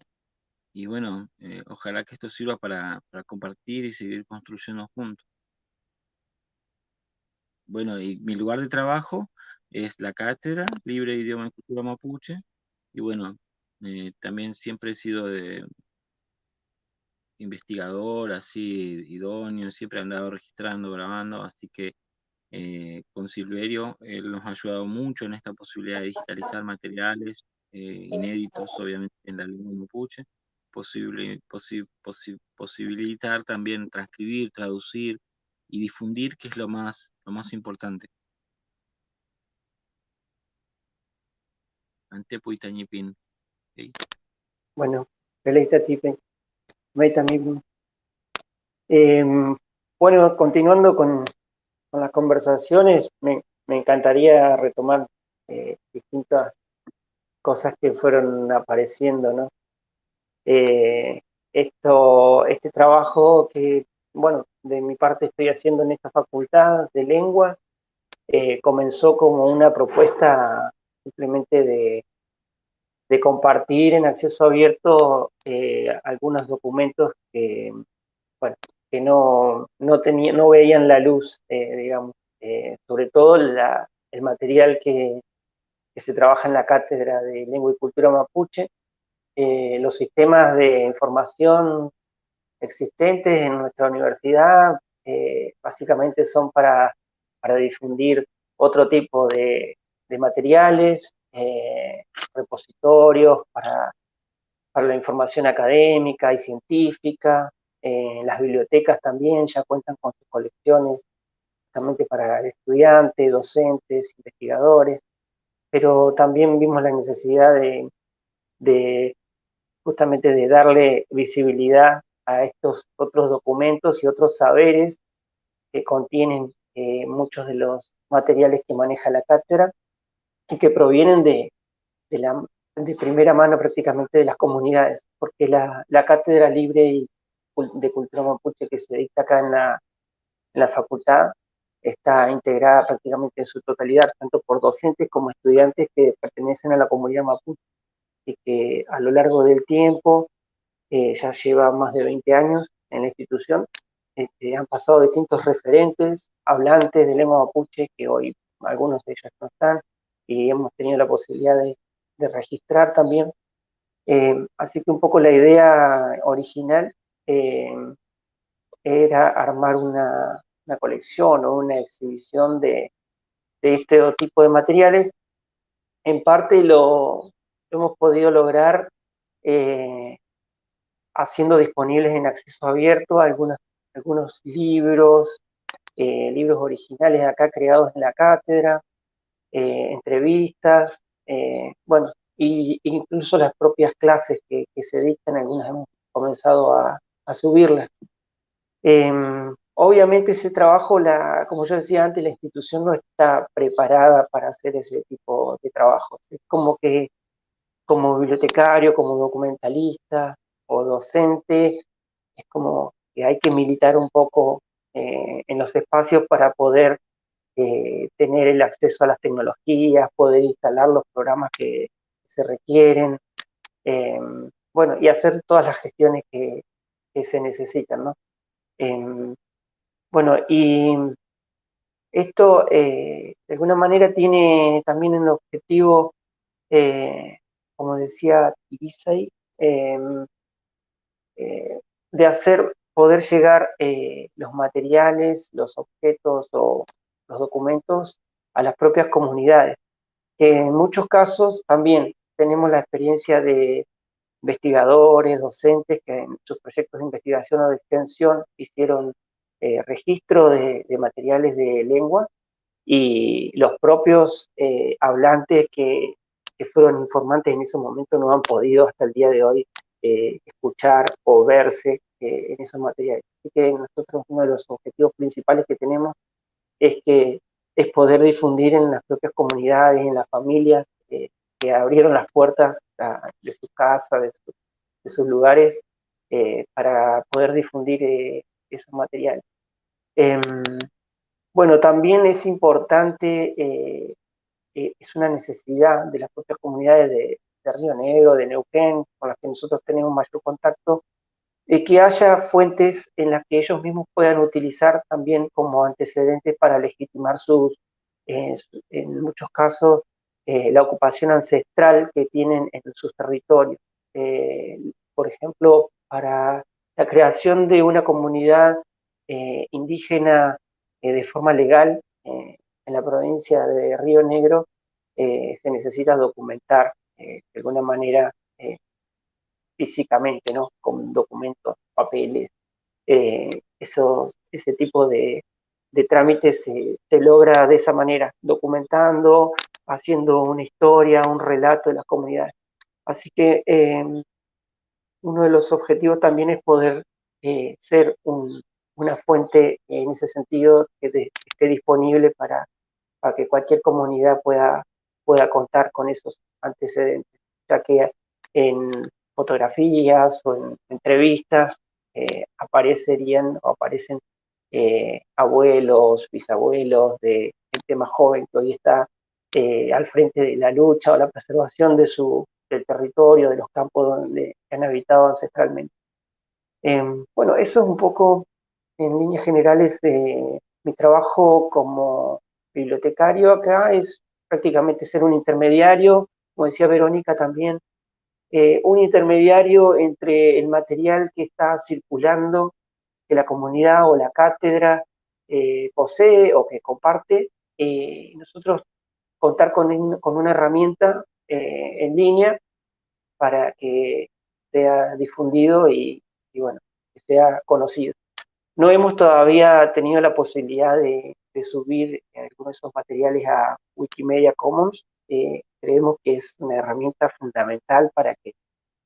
y bueno, eh, ojalá que esto sirva para, para compartir y seguir construyendo juntos. Bueno, y mi lugar de trabajo es la cátedra libre de idioma y cultura mapuche. Y bueno, eh, también siempre he sido de, investigador así idóneo, siempre ha andado registrando, grabando, así que eh, con Silverio él nos ha ayudado mucho en esta posibilidad de digitalizar materiales eh, inéditos, obviamente, en la lengua mapuche, posible, posibilitar también transcribir, traducir y difundir, que es lo más, lo más importante. Antepo Itañipin. Bueno, Peleita Tipe, eh, bueno, continuando con, con, las conversaciones, me, me encantaría retomar eh, distintas cosas que fueron apareciendo, ¿no? Eh, esto, este trabajo que, bueno, de mi parte estoy haciendo en esta facultad de lengua, eh, comenzó como una propuesta simplemente de, de compartir en acceso abierto algunos documentos que, bueno, que no, no, tenía, no veían la luz, digamos, sobre todo el material que, que se trabaja en la Cátedra de Lengua y Cultura Mapuche, eh, los sistemas de información existentes en nuestra universidad eh, básicamente son para, para, difundir otro tipo de, de materiales, eh, repositorios para, para, la información académica y científica, las bibliotecas también ya cuentan con sus colecciones justamente para estudiantes, docentes, investigadores, pero también vimos la necesidad de, justamente de darle visibilidad a estos otros documentos y otros saberes que contienen eh, muchos de los materiales que maneja la cátedra y que provienen de, de, primera mano prácticamente de las comunidades, porque la, la cátedra libre de cultura mapuche que se dicta acá en la, en la facultad está integrada prácticamente en su totalidad, tanto por docentes como estudiantes que pertenecen a la comunidad mapuche y que a lo largo del tiempo, eh, ya lleva más de 20 años en la institución, este, han pasado distintos referentes, hablantes de lengua mapuche, que hoy algunos de ellos no están, y hemos tenido la posibilidad de, registrar también. Eh, así que un poco la idea original eh, era armar una, una colección o una exhibición de, este tipo de materiales. En parte lo, hemos podido lograr eh, haciendo disponibles en acceso abierto algunos, libros, eh, libros originales acá creados en la cátedra, entrevistas, bueno, y, incluso las propias clases que, se dictan, algunas hemos comenzado a, a subirlas. Em, Obviamente ese trabajo, la, como yo decía antes, la institución no está preparada para hacer ese tipo de trabajo. Es como que como bibliotecario, como documentalista o docente, es como que hay que militar un poco eh, en los espacios para poder eh, tener el acceso a las tecnologías, poder instalar los programas que se requieren, em, bueno, y hacer todas las gestiones que, se necesitan, ¿no? Em, bueno, y esto eh, de alguna manera tiene también el objetivo, eh, como decía Ibisay, em, eh, de hacer poder llegar los materiales, los objetos o los documentos a las propias comunidades, que en muchos casos también tenemos la experiencia de investigadores, docentes que en sus proyectos de investigación o de extensión hicieron eh, registro de, materiales de lengua y los propios eh, hablantes que, fueron informantes en ese momento no han podido hasta el día de hoy eh, escuchar o verse en esos materiales. Así que nosotros uno de los objetivos principales que tenemos es que es poder difundir en las propias comunidades, en las familias que abrieron las puertas de su casa, de, sus lugares, para poder difundir esos materiales. Em, bueno, también es importante, eh, eh, es una necesidad de las propias comunidades de, Río Negro, de Neuquén, con las que nosotros tenemos mayor contacto, de que haya fuentes en las que ellos mismos puedan utilizar también como antecedentes para legitimar sus, en muchos casos, eh, la ocupación ancestral que tienen en sus territorios. por ejemplo, para la creación de una comunidad eh, indígena eh, de forma legal en la provincia de Río Negro se necesita documentar de alguna manera físicamente, ¿no? Con documentos, papeles, eso, ese tipo de trámites se, logra de esa manera, documentando, haciendo una historia, un relato de las comunidades. Así que em, uno de los objetivos también es poder eh, ser una fuente en ese sentido que, esté disponible para, que cualquier comunidad pueda, pueda contar con esos antecedentes, ya que en fotografías o en entrevistas eh, aparecerían o aparecen eh, abuelos, bisabuelos, de gente más joven que hoy está eh, al frente de la lucha o la preservación de su, del territorio, de los campos donde han habitado ancestralmente. Em, bueno, eso es un poco, en líneas generales, de mi trabajo como bibliotecario acá, es prácticamente ser un intermediario, como decía Verónica también, eh, un intermediario entre el material que está circulando que la comunidad o la cátedra eh, posee o que comparte, eh, nosotros contar con, con una herramienta eh, en línea para que sea difundido y, bueno, que sea conocido. No hemos todavía tenido la posibilidad de, subir algunos de esos materiales a Wikimedia Commons. creemos que es una herramienta fundamental para que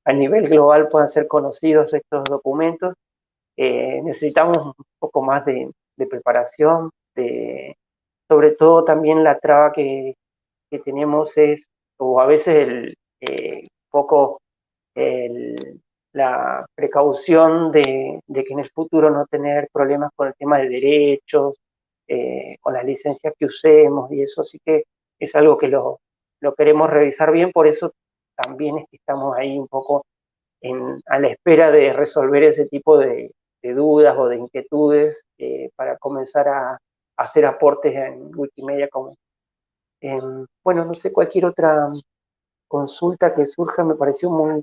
a nivel global puedan ser conocidos estos documentos eh, necesitamos un poco más de, preparación, de, sobre todo también la traba que, tenemos es, o a veces el eh, poco la precaución de, que en el futuro no tener problemas con el tema de derechos, eh, con las licencias que usemos y eso sí que es algo que lo, lo queremos revisar bien, por eso también es que estamos ahí un poco en, a la espera de resolver ese tipo de, de dudas o de inquietudes eh, para comenzar a, hacer aportes en Wikimedia como bueno, no sé, cualquier otra consulta que surja me pareció muy,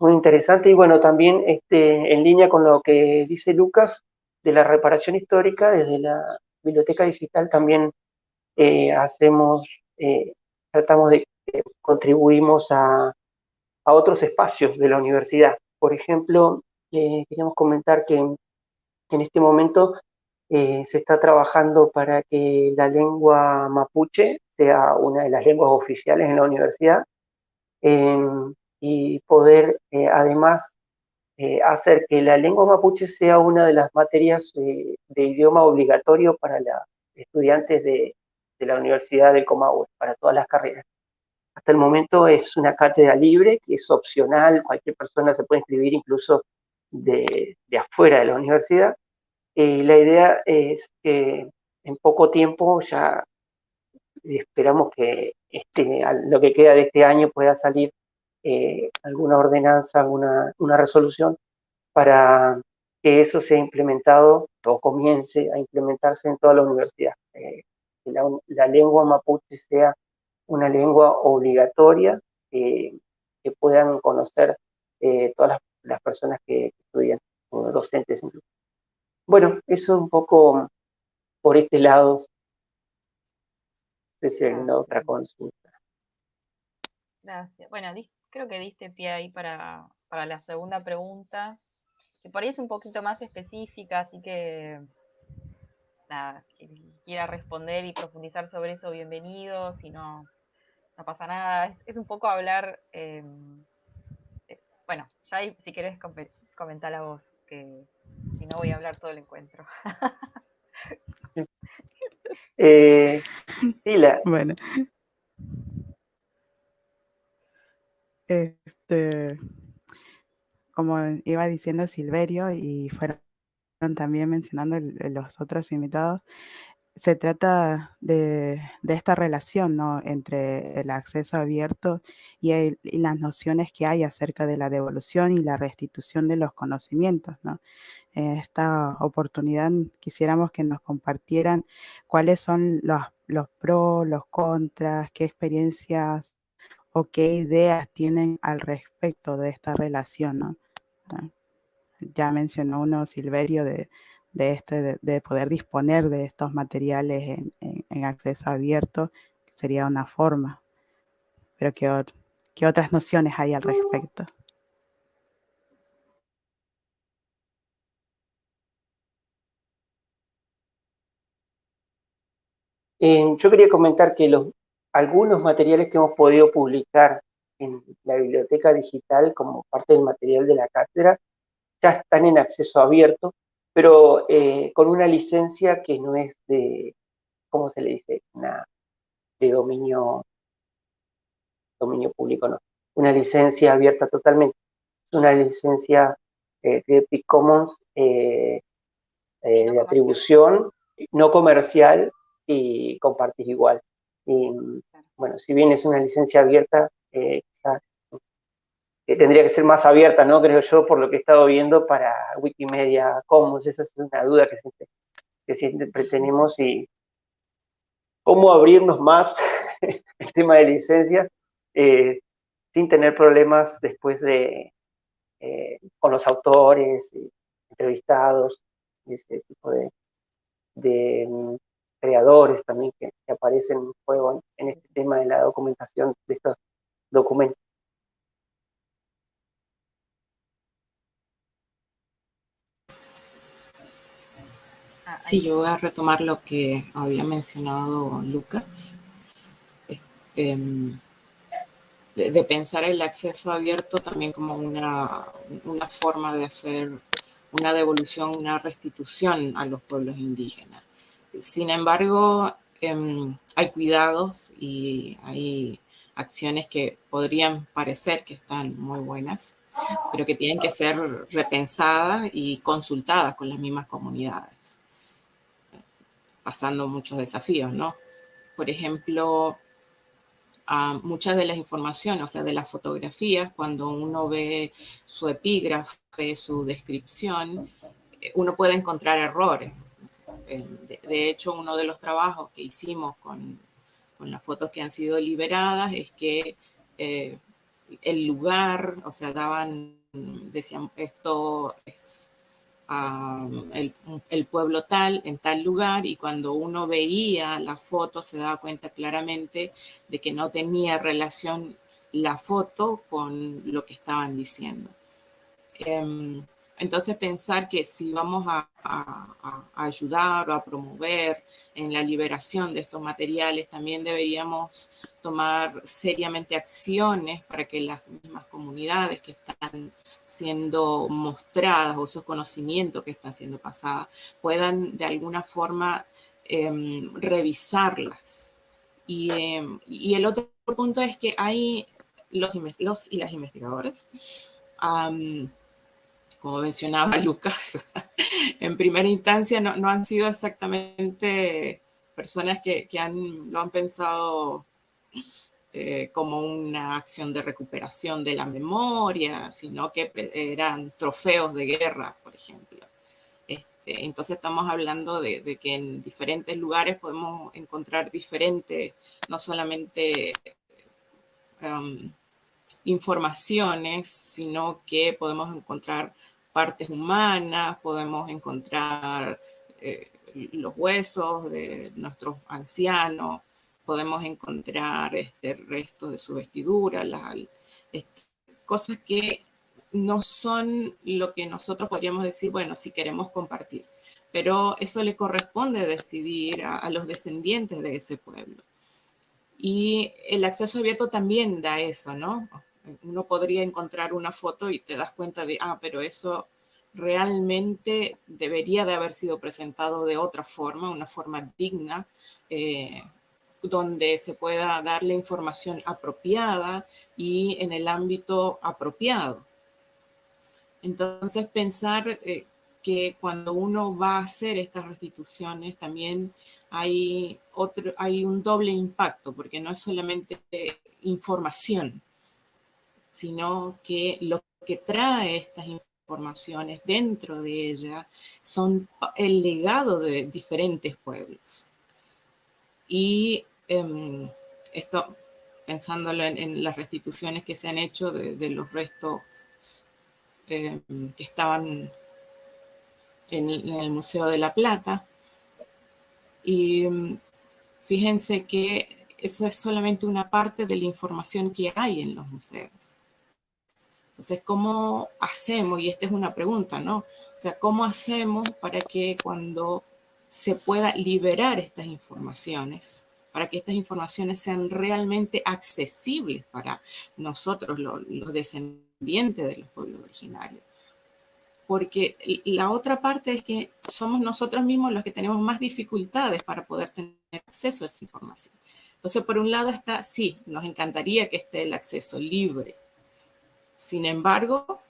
muy interesante y bueno, también este, en línea con lo que dice Lucas de la reparación histórica, desde la biblioteca digital también eh, hacemos, eh, tratamos de, contribuimos a, a otros espacios de la universidad. Por ejemplo, eh, queríamos comentar que en este momento eh, se está trabajando para que la lengua mapuche sea una de las lenguas oficiales en la universidad em, y poder eh, además hacer que la lengua mapuche sea una de las materias de idioma obligatorio para los estudiantes de, de la Universidad de Comahue, para todas las carreras. Hasta el momento es una cátedra libre, que es opcional, cualquier persona se puede inscribir incluso de, afuera de la universidad. y la idea es que en poco tiempo ya esperamos que este, lo que queda de este año pueda salir eh, alguna ordenanza, alguna una resolución para que eso sea implementado o comience a implementarse en toda la universidad. Eh, que la, lengua mapuche sea una lengua obligatoria, que puedan conocer eh, todas las las personas que estudian, docentes incluso. Bueno, eso un poco por este lado. Alguna otra consulta. Gracias. Bueno, creo que diste pie ahí para, para la segunda pregunta, que por ahí es un poquito más específica, así que nada, quien quiera responder y profundizar sobre eso, bienvenido, si no, no pasa nada. Es, un poco hablar em, bueno, ya si querés comentar la voz, que si no voy a hablar todo el encuentro. eh, Bueno. Este, como iba diciendo Silverio y fueron también mencionando los otros invitados, se trata de, esta relación ¿no? entre el acceso abierto y, las nociones que hay acerca de la devolución y la restitución de los conocimientos. ¿no? En esta oportunidad quisiéramos que nos compartieran cuáles son los, los pros, los contras, qué experiencias o qué ideas tienen al respecto de esta relación. ¿no? ya mencionó uno Silverio de, este, de, poder disponer de estos materiales en, acceso abierto, sería una forma. Pero ¿qué, ¿qué otras nociones hay al respecto? Eh, yo quería comentar que los, algunos materiales que hemos podido publicar en la biblioteca digital como parte del material de la cátedra ya están en acceso abierto, pero eh, con una licencia que no es de, ¿cómo se le dice? Una, de dominio, dominio público, no. Una licencia abierta totalmente. Es una licencia eh, Creative Commons eh, de atribución no comercial y compartís igual. Y bueno, si bien es una licencia abierta, eh, tendría que ser más abierta, ¿no? Creo yo, por lo que he estado viendo para Wikimedia Commons. Esa es una duda que siempre, que siempre tenemos y cómo abrirnos más el tema de licencia eh, sin tener problemas después de eh, con los autores, entrevistados, ese tipo de, de mm, creadores también que, aparecen en juego en, este tema de la documentación de estos documentos. Sí, yo voy a retomar lo que había mencionado Lucas, em, de, pensar el acceso abierto también como una, una forma de hacer una devolución, una restitución a los pueblos indígenas. Sin embargo, em, hay cuidados y hay acciones que podrían parecer que están muy buenas, pero que tienen que ser repensadas y consultadas con las mismas comunidades, pasando muchos desafíos, ¿no? Por ejemplo, muchas de las informaciones, o sea, de las fotografías, cuando uno ve su epígrafe, su descripción, eh, uno puede encontrar errores. Eh, de, hecho, uno de los trabajos que hicimos con, las fotos que han sido liberadas es que eh, el lugar, o sea, daban, decían, esto es el, pueblo tal, en tal lugar, y cuando uno veía la foto se daba cuenta claramente de que no tenía relación la foto con lo que estaban diciendo. Em, entonces pensar que si vamos a, ayudar o a promover en la liberación de estos materiales, también deberíamos tomar seriamente acciones para que las mismas comunidades que están siendo mostradas o esos conocimientos que están siendo pasadas puedan de alguna forma em, revisarlas. Em, y, el otro punto es que hay los, los y las investigadoras como mencionaba Lucas, en primera instancia no, han sido exactamente personas que, han, lo han pensado eh, como una acción de recuperación de la memoria, sino que eran trofeos de guerra, por ejemplo. Este, entonces estamos hablando de, que en diferentes lugares podemos encontrar diferentes, no solamente um, informaciones, sino que podemos encontrar partes humanas, podemos encontrar eh, los huesos de nuestros ancianos, podemos encontrar este, restos de su vestidura, las, este, cosas que no son lo que nosotros podríamos decir, bueno, si queremos compartir, pero eso le corresponde decidir a, a los descendientes de ese pueblo. Y el acceso abierto también da eso, ¿no? uno podría encontrar una foto y te das cuenta de, ah, pero eso realmente debería de haber sido presentado de otra forma, una forma digna, eh, donde se pueda dar la información apropiada y en el ámbito apropiado. Entonces pensar eh, que cuando uno va a hacer estas restituciones también hay, otro, hay un doble impacto, porque no es solamente información, sino que lo que trae estas informaciones dentro de ella son el legado de diferentes pueblos. Y em, esto, pensándolo en, las restituciones que se han hecho de, los restos eh, que estaban en, el Museo de la Plata. Y mm, fíjense que eso es solamente una parte de la información que hay en los museos. Entonces, ¿cómo hacemos? Y esta es una pregunta, ¿no? O sea, ¿cómo hacemos para que cuando se pueda liberar estas informaciones, para que estas informaciones sean realmente accesibles para nosotros, los, descendientes de los pueblos originarios? Porque la otra parte es que somos nosotros mismos los que tenemos más dificultades para poder tener acceso a esa información. Entonces, por un lado está, sí, nos encantaría que esté el acceso libre, sin embargo,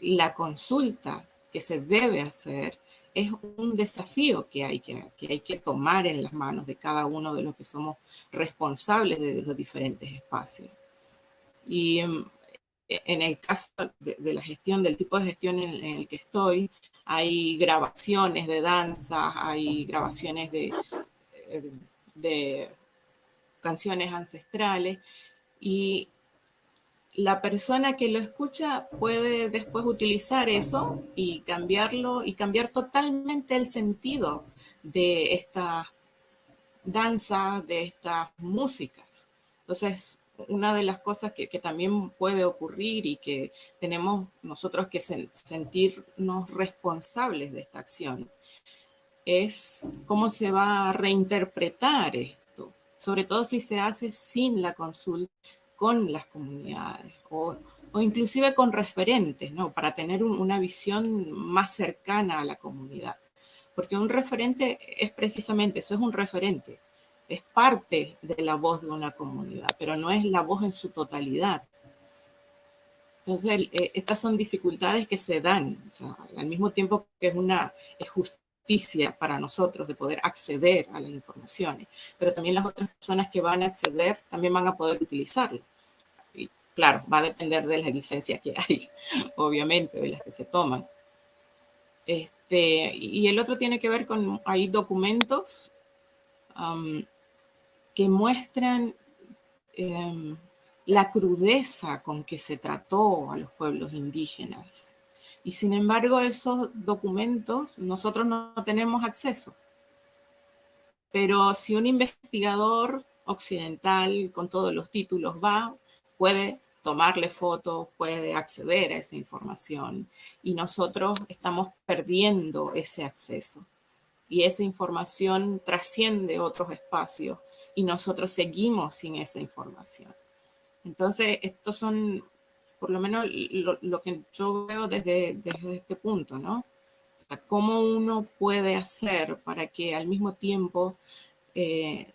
la consulta que se debe hacer es un desafío que hay que, hay que tomar en las manos de cada uno de los que somos responsables de los diferentes espacios. Y em, en el caso de, la gestión, del tipo de gestión en, el que estoy, hay grabaciones de danza, hay grabaciones de, eh, de canciones ancestrales y la persona que lo escucha puede después utilizar eso y cambiarlo y cambiar totalmente el sentido de esta danza, de estas músicas. Entonces, una de las cosas que, también puede ocurrir y que tenemos nosotros que sentirnos responsables de esta acción es cómo se va a reinterpretar esto, sobre todo si se hace sin la consulta con las comunidades o, inclusive con referentes, ¿no? Para tener una visión más cercana a la comunidad. Porque un referente es precisamente eso, es un referente. Es parte de la voz de una comunidad, pero no es la voz en su totalidad. Entonces, eh, estas son dificultades que se dan, al mismo tiempo que es una justicia para nosotros de poder acceder a las informaciones, pero también las otras personas que van a acceder también van a poder utilizarlo. Claro, va a depender de las licencias que hay, obviamente, de las que se toman. Este, y el otro tiene que ver con, hay documentos que muestran em, la crudeza con que se trató a los pueblos indígenas. Y sin embargo, esos documentos nosotros no tenemos acceso. Pero si un investigador occidental con todos los títulos va, puede tomarle fotos, puede acceder a esa información y nosotros estamos perdiendo ese acceso. Y esa información trasciende otros espacios y nosotros seguimos sin esa información. Entonces, estos son, por lo menos, lo, que yo veo desde, desde este punto, ¿no? O sea, ¿Cómo uno puede hacer para que al mismo tiempo eh,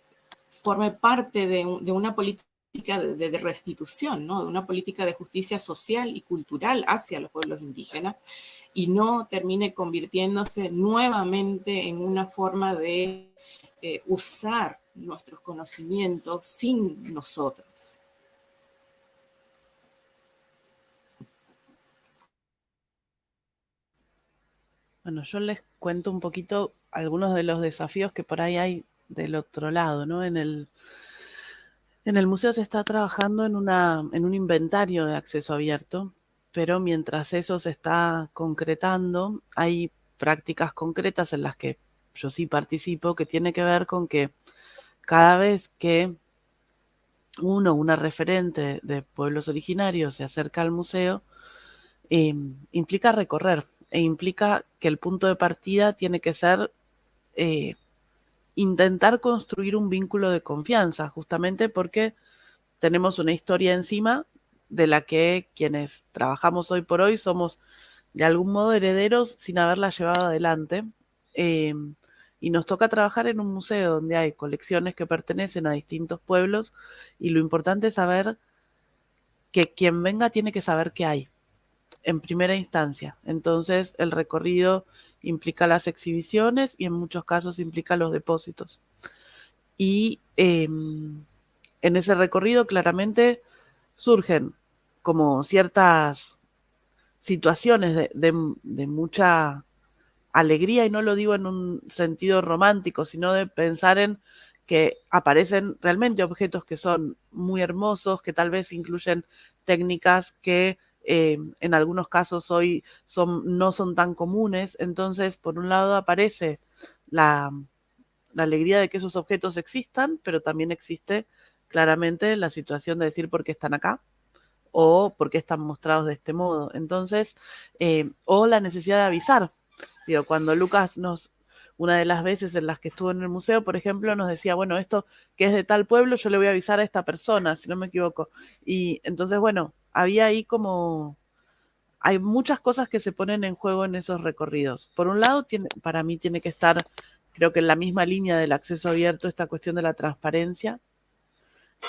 forme parte de, de una política de, restitución, ¿no? de una política de justicia social y cultural hacia los pueblos indígenas y no termine convirtiéndose nuevamente en una forma de eh, usar nuestros conocimientos sin nosotros. Bueno, yo les cuento un poquito algunos de los desafíos que por ahí hay del otro lado, ¿no? En el, en el museo se está trabajando en, una, en un inventario de acceso abierto, pero mientras eso se está concretando, hay prácticas concretas en las que yo sí participo, que tiene que ver con que cada vez que uno, una referente de pueblos originarios se acerca al museo, em, implica recorrer e implica que el punto de partida tiene que ser eh, intentar construir un vínculo de confianza, justamente porque tenemos una historia encima de la que quienes trabajamos hoy por hoy somos de algún modo herederos sin haberla llevado adelante. Em, y nos toca trabajar en un museo donde hay colecciones que pertenecen a distintos pueblos y lo importante es saber que quien venga tiene que saber qué hay en primera instancia. Entonces el recorrido implica las exhibiciones y en muchos casos implica los depósitos. Y em, en ese recorrido claramente surgen como ciertas situaciones de, mucha alegría, y no lo digo en un sentido romántico, sino de pensar en que aparecen realmente objetos que son muy hermosos, que tal vez incluyen técnicas que eh, en algunos casos hoy son, no son tan comunes. Entonces, por un lado aparece la, alegría de que esos objetos existan, pero también existe claramente la situación de decir por qué están acá o por qué están mostrados de este modo. Entonces, eh, o la necesidad de avisar. Cuando Lucas nos, una de las veces en las que estuvo en el museo, por ejemplo, nos decía, bueno, esto que es de tal pueblo, yo le voy a avisar a esta persona, si no me equivoco. Y entonces, bueno, había ahí como, hay muchas cosas que se ponen en juego en esos recorridos. Por un lado, tiene, para mí tiene que estar, creo que en la misma línea del acceso abierto, esta cuestión de la transparencia.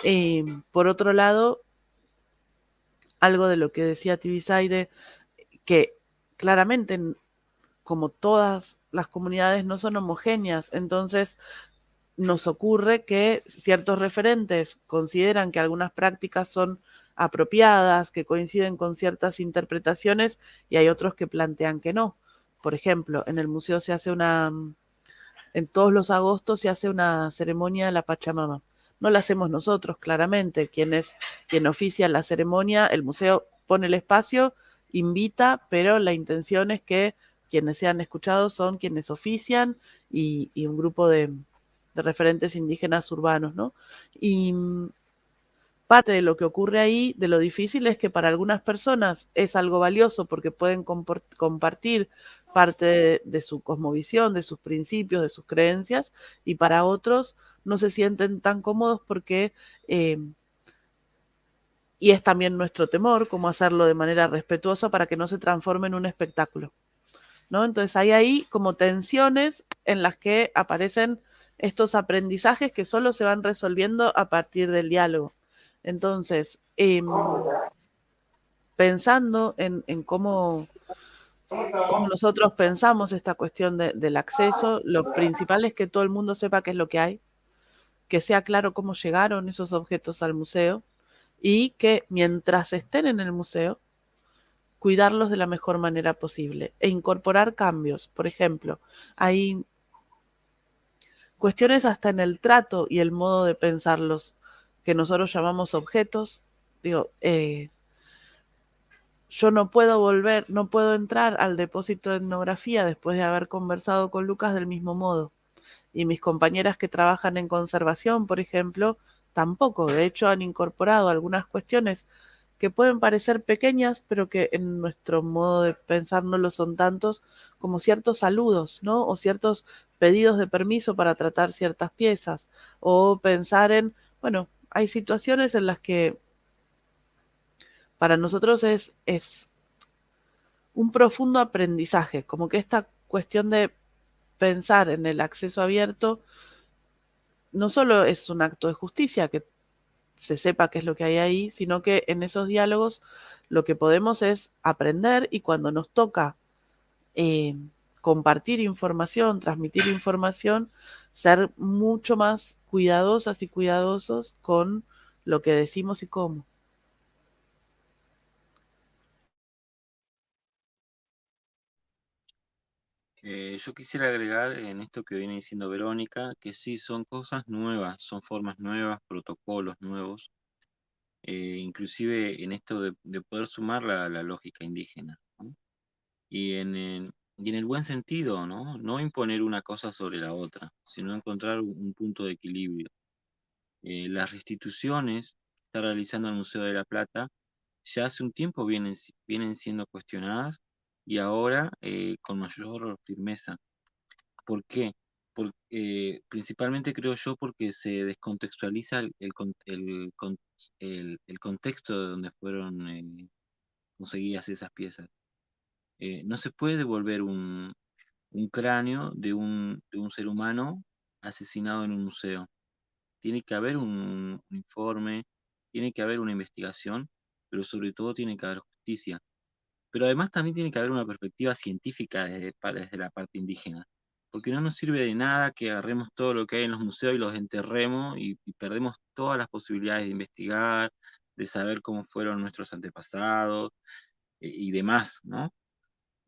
Eh, por otro lado, algo de lo que decía Tibisaide, que claramente, como todas las comunidades, no son homogéneas, entonces nos ocurre que ciertos referentes consideran que algunas prácticas son apropiadas, que coinciden con ciertas interpretaciones, y hay otros que plantean que no. Por ejemplo, en el museo se hace una, en todos los agostos se hace una ceremonia de la Pachamama no la hacemos nosotros, claramente. Quien es quien oficia la ceremonia, el museo pone el espacio, invita, pero la intención es que quienes sean escuchados son quienes ofician y, un grupo de, referentes indígenas urbanos, ¿no? Y mm, parte de lo que ocurre ahí, de lo difícil, es que para algunas personas es algo valioso porque pueden compartir parte de, su cosmovisión, de sus principios, de sus creencias, y para otros no se sienten tan cómodos porque, eh, y es también nuestro temor, cómo hacerlo de manera respetuosa para que no se transforme en un espectáculo. Entonces hay ahí como tensiones en las que aparecen estos aprendizajes que solo se van resolviendo a partir del diálogo. Entonces, em, pensando en, cómo, nosotros pensamos esta cuestión del acceso, lo principal es que todo el mundo sepa qué es lo que hay, que sea claro cómo llegaron esos objetos al museo y que mientras estén en el museo, cuidarlos de la mejor manera posible e incorporar cambios. Por ejemplo, hay cuestiones hasta en el trato y el modo de pensarlos que nosotros llamamos objetos. Digo, eh, yo no puedo volver, no puedo entrar al depósito de etnografía después de haber conversado con Lucas del mismo modo. Y mis compañeras que trabajan en conservación, por ejemplo, tampoco. De hecho, han incorporado algunas cuestiones que pueden parecer pequeñas, pero que en nuestro modo de pensar no lo son tantos, como ciertos saludos, ¿no? O ciertos pedidos de permiso para tratar ciertas piezas, o pensar en, bueno, hay situaciones en las que para nosotros es, es un profundo aprendizaje, como que esta cuestión de pensar en el acceso abierto no solo es un acto de justicia, que se sepa qué es lo que hay ahí, sino que en esos diálogos lo que podemos es aprender y cuando nos toca eh, compartir información, transmitir información, ser mucho más cuidadosas y cuidadosos con lo que decimos y cómo. Eh, yo quisiera agregar en esto que viene diciendo Verónica, que sí, son cosas nuevas, son formas nuevas, protocolos nuevos, eh, inclusive en esto de, poder sumar la, lógica indígena. Y, en, y en el buen sentido, ¿no? No imponer una cosa sobre la otra, sino encontrar un punto de equilibrio. Eh, las restituciones que está realizando el Museo de la Plata ya hace un tiempo vienen, vienen siendo cuestionadas y ahora eh, con mayor firmeza. ¿Por qué? Porque, principalmente creo yo porque se descontextualiza el, el, el, contexto de donde fueron eh, conseguidas esas piezas. Eh, no se puede devolver un, un cráneo de un, de un, ser humano asesinado en un museo. Tiene que haber un, un informe, tiene que haber una investigación, pero sobre todo tiene que haber justicia pero además también tiene que haber una perspectiva científica desde, desde, la parte indígena, porque no nos sirve de nada que agarremos todo lo que hay en los museos y los enterremos y, perdemos todas las posibilidades de investigar, de saber cómo fueron nuestros antepasados eh, y demás, ¿no?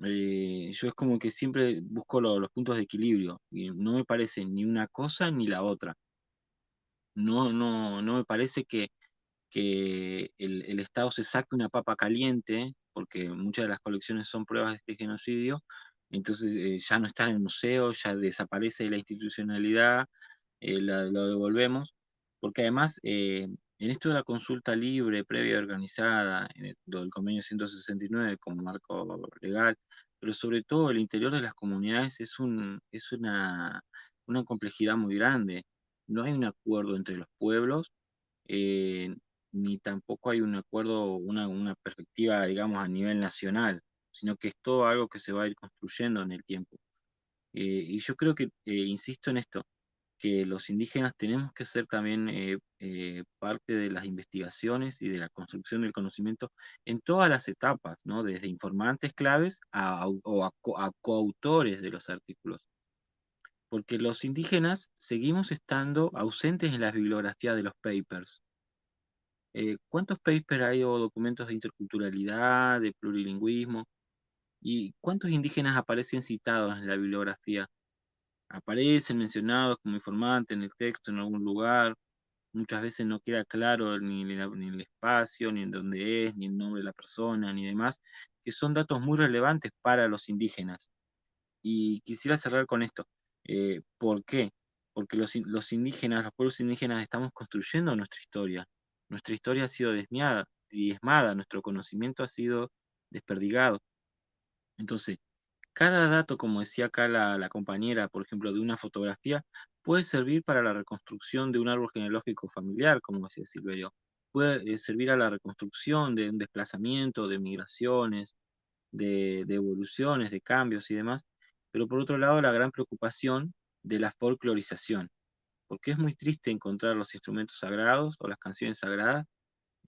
Eh, yo es como que siempre busco los puntos de equilibrio y no me parece ni una cosa ni la otra. No, no, no me parece que, que el, el Estado se saque una papa caliente porque muchas de las colecciones son pruebas de este genocidio, entonces eh, ya no está en el museo, ya desaparece la institucionalidad, eh, lo devolvemos, porque además eh, en esto de la consulta libre, previa y organizada, en el, del convenio 169 como marco legal, pero sobre todo el interior de las comunidades es, un, es una, una complejidad muy grande. No hay un acuerdo entre los pueblos, ni tampoco hay un acuerdo, una, una perspectiva, digamos, a nivel nacional sino que es todo algo que se va a ir construyendo en el tiempo. Eh, y yo creo que, eh, insisto en esto, que los indígenas tenemos que ser también eh, parte de las investigaciones y de la construcción del conocimiento en todas las etapas, ¿no? desde informantes claves a, o a, coautores de los artículos. Porque los indígenas seguimos estando ausentes en las bibliografías de los papers. ¿Cuántos papers hay o documentos de interculturalidad, de plurilingüismo? ¿Y cuántos indígenas aparecen citados en la bibliografía? Aparecen mencionados como informantes en el texto en algún lugar, muchas veces no queda claro ni, el espacio, ni en dónde es, ni el nombre de la persona, ni demás, que son datos muy relevantes para los indígenas. Y quisiera cerrar con esto. Eh, ¿Por qué? Porque los, indígenas, los pueblos indígenas estamos construyendo nuestra historia. Nuestra historia ha sido desmiada, diezmada, nuestro conocimiento ha sido desperdigado. Entonces, cada dato, como decía acá la, compañera, por ejemplo, de una fotografía, puede servir para la reconstrucción de un árbol genealógico familiar, como decía Silverio. Puede eh, servir a la reconstrucción de un desplazamiento, de migraciones, de, evoluciones, de cambios y demás. Pero por otro lado, la gran preocupación de la folclorización. Porque es muy triste encontrar los instrumentos sagrados o las canciones sagradas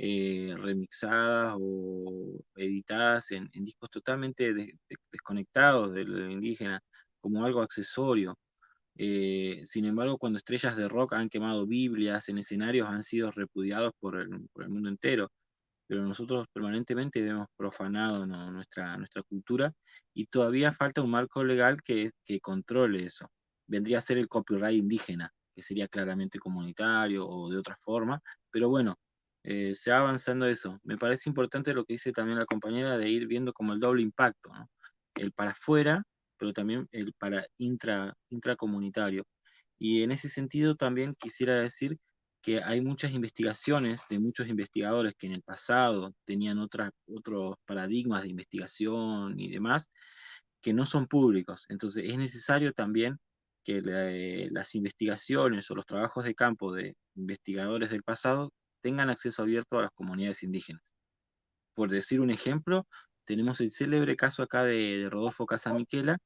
eh, remixadas o editadas en, discos totalmente desconectados de lo indígena, como algo accesorio. Eh, sin embargo, cuando estrellas de rock han quemado Biblias en escenarios, han sido repudiados por el, mundo entero. Pero nosotros permanentemente vemos profanado nuestra, nuestra cultura y todavía falta un marco legal que, que controle eso. Vendría a ser el copyright indígena, que sería claramente comunitario o de otra forma, pero bueno, eh, se va avanzando eso. Me parece importante lo que dice también la compañera de ir viendo como el doble impacto, el para afuera, pero también el para intra, intracomunitario. Y en ese sentido también quisiera decir que hay muchas investigaciones de muchos investigadores que en el pasado tenían otras, otros paradigmas de investigación y demás, que no son públicos. Entonces es necesario también que las investigaciones o los trabajos de campo de investigadores del pasado tengan acceso abierto a las comunidades indígenas. Por decir un ejemplo, tenemos el célebre caso acá de, Rodolfo Casamiquela,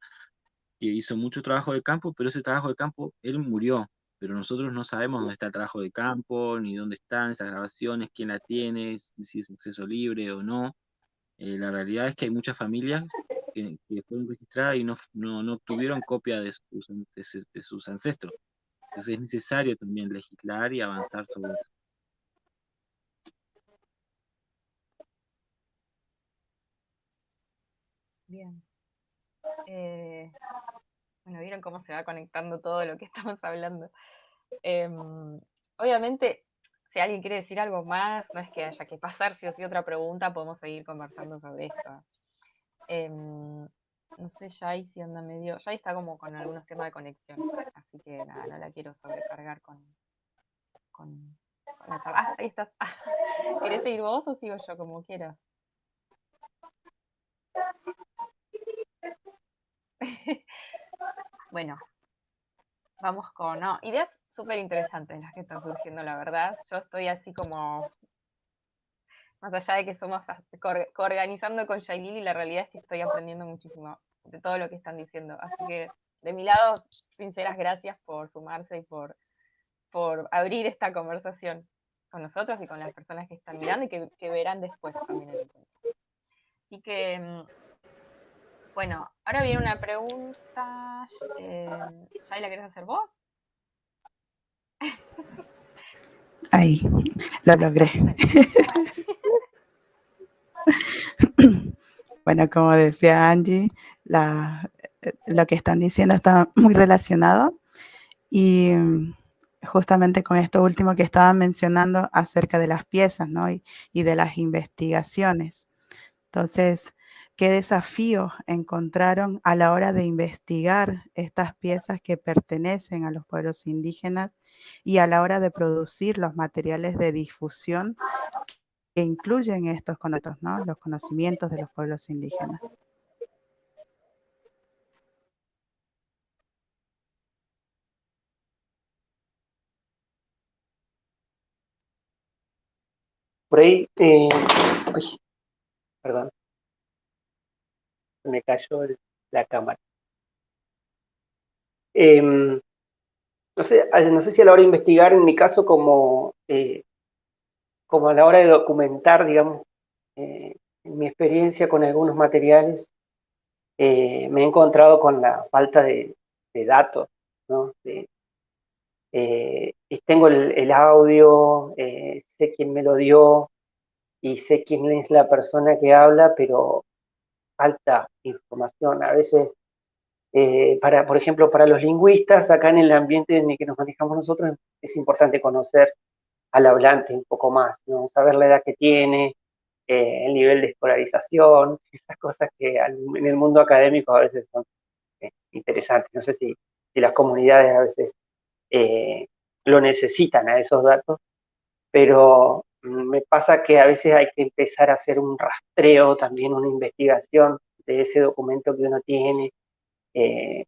que hizo mucho trabajo de campo, pero ese trabajo de campo, él murió, pero nosotros no sabemos dónde está el trabajo de campo, ni dónde están esas grabaciones, quién la tiene, si es acceso libre o no. Eh, la realidad es que hay muchas familias que, fueron registradas y no, no, obtuvieron copia de sus, de sus ancestros. Entonces es necesario también legislar y avanzar sobre eso. Bien. Eh, bueno, vieron cómo se va conectando todo lo que estamos hablando. Em, obviamente, si alguien quiere decir algo más, no es que haya que pasar si o si otra pregunta, podemos seguir conversando sobre esto. Em, no sé, Jai si anda medio. Jai está como con algunos temas de conexión, así que nada, no la quiero sobrecargar con, con, la charla. Ah, ahí estás. ¿Querés seguir vos o sigo yo, como quieras? bueno, vamos con no, ideas súper interesantes las que están surgiendo, la verdad. Yo estoy así como, más allá de que somos coorganizando con Shailili, la realidad es que estoy aprendiendo muchísimo de todo lo que están diciendo. Así que de mi lado, sinceras gracias por sumarse y por, por abrir esta conversación con nosotros y con las personas que están mirando y que, verán después también el Así que mm, bueno, ahora viene una pregunta. Eh, ¿Ya la querés hacer vos? Ahí, lo logré. bueno, como decía Angie, lo que están diciendo está muy relacionado y justamente con esto último que estaban mencionando acerca de las piezas ¿no? y, y de las investigaciones Entonces, ¿qué desafíos encontraron a la hora de investigar estas piezas que pertenecen a los pueblos indígenas y a la hora de producir los materiales de difusión que incluyen estos conocimientos, ¿no? los conocimientos de los pueblos indígenas? Por ahí, eh, perdón, me cayó la cámara. Em, no, sé, no sé si a la hora de investigar, en mi caso, como, eh, como a la hora de documentar, digamos, eh, mi experiencia con algunos materiales, me he encontrado con la falta de, datos, ¿no? tengo el, audio, sé quién me lo dio y sé quién es la persona que habla, pero falta información. A veces, eh, para, por ejemplo, para los lingüistas, acá en el ambiente en el que nos manejamos nosotros, es importante conocer al hablante un poco más, ¿no? saber la edad que tiene, eh, el nivel de escolarización, esas cosas que en el mundo académico a veces son eh, interesantes. No sé si, si, las comunidades a veces lo necesitan a esos datos, pero mm, me pasa que a veces hay que empezar a hacer un rastreo, también una investigación de ese documento que uno tiene, eh,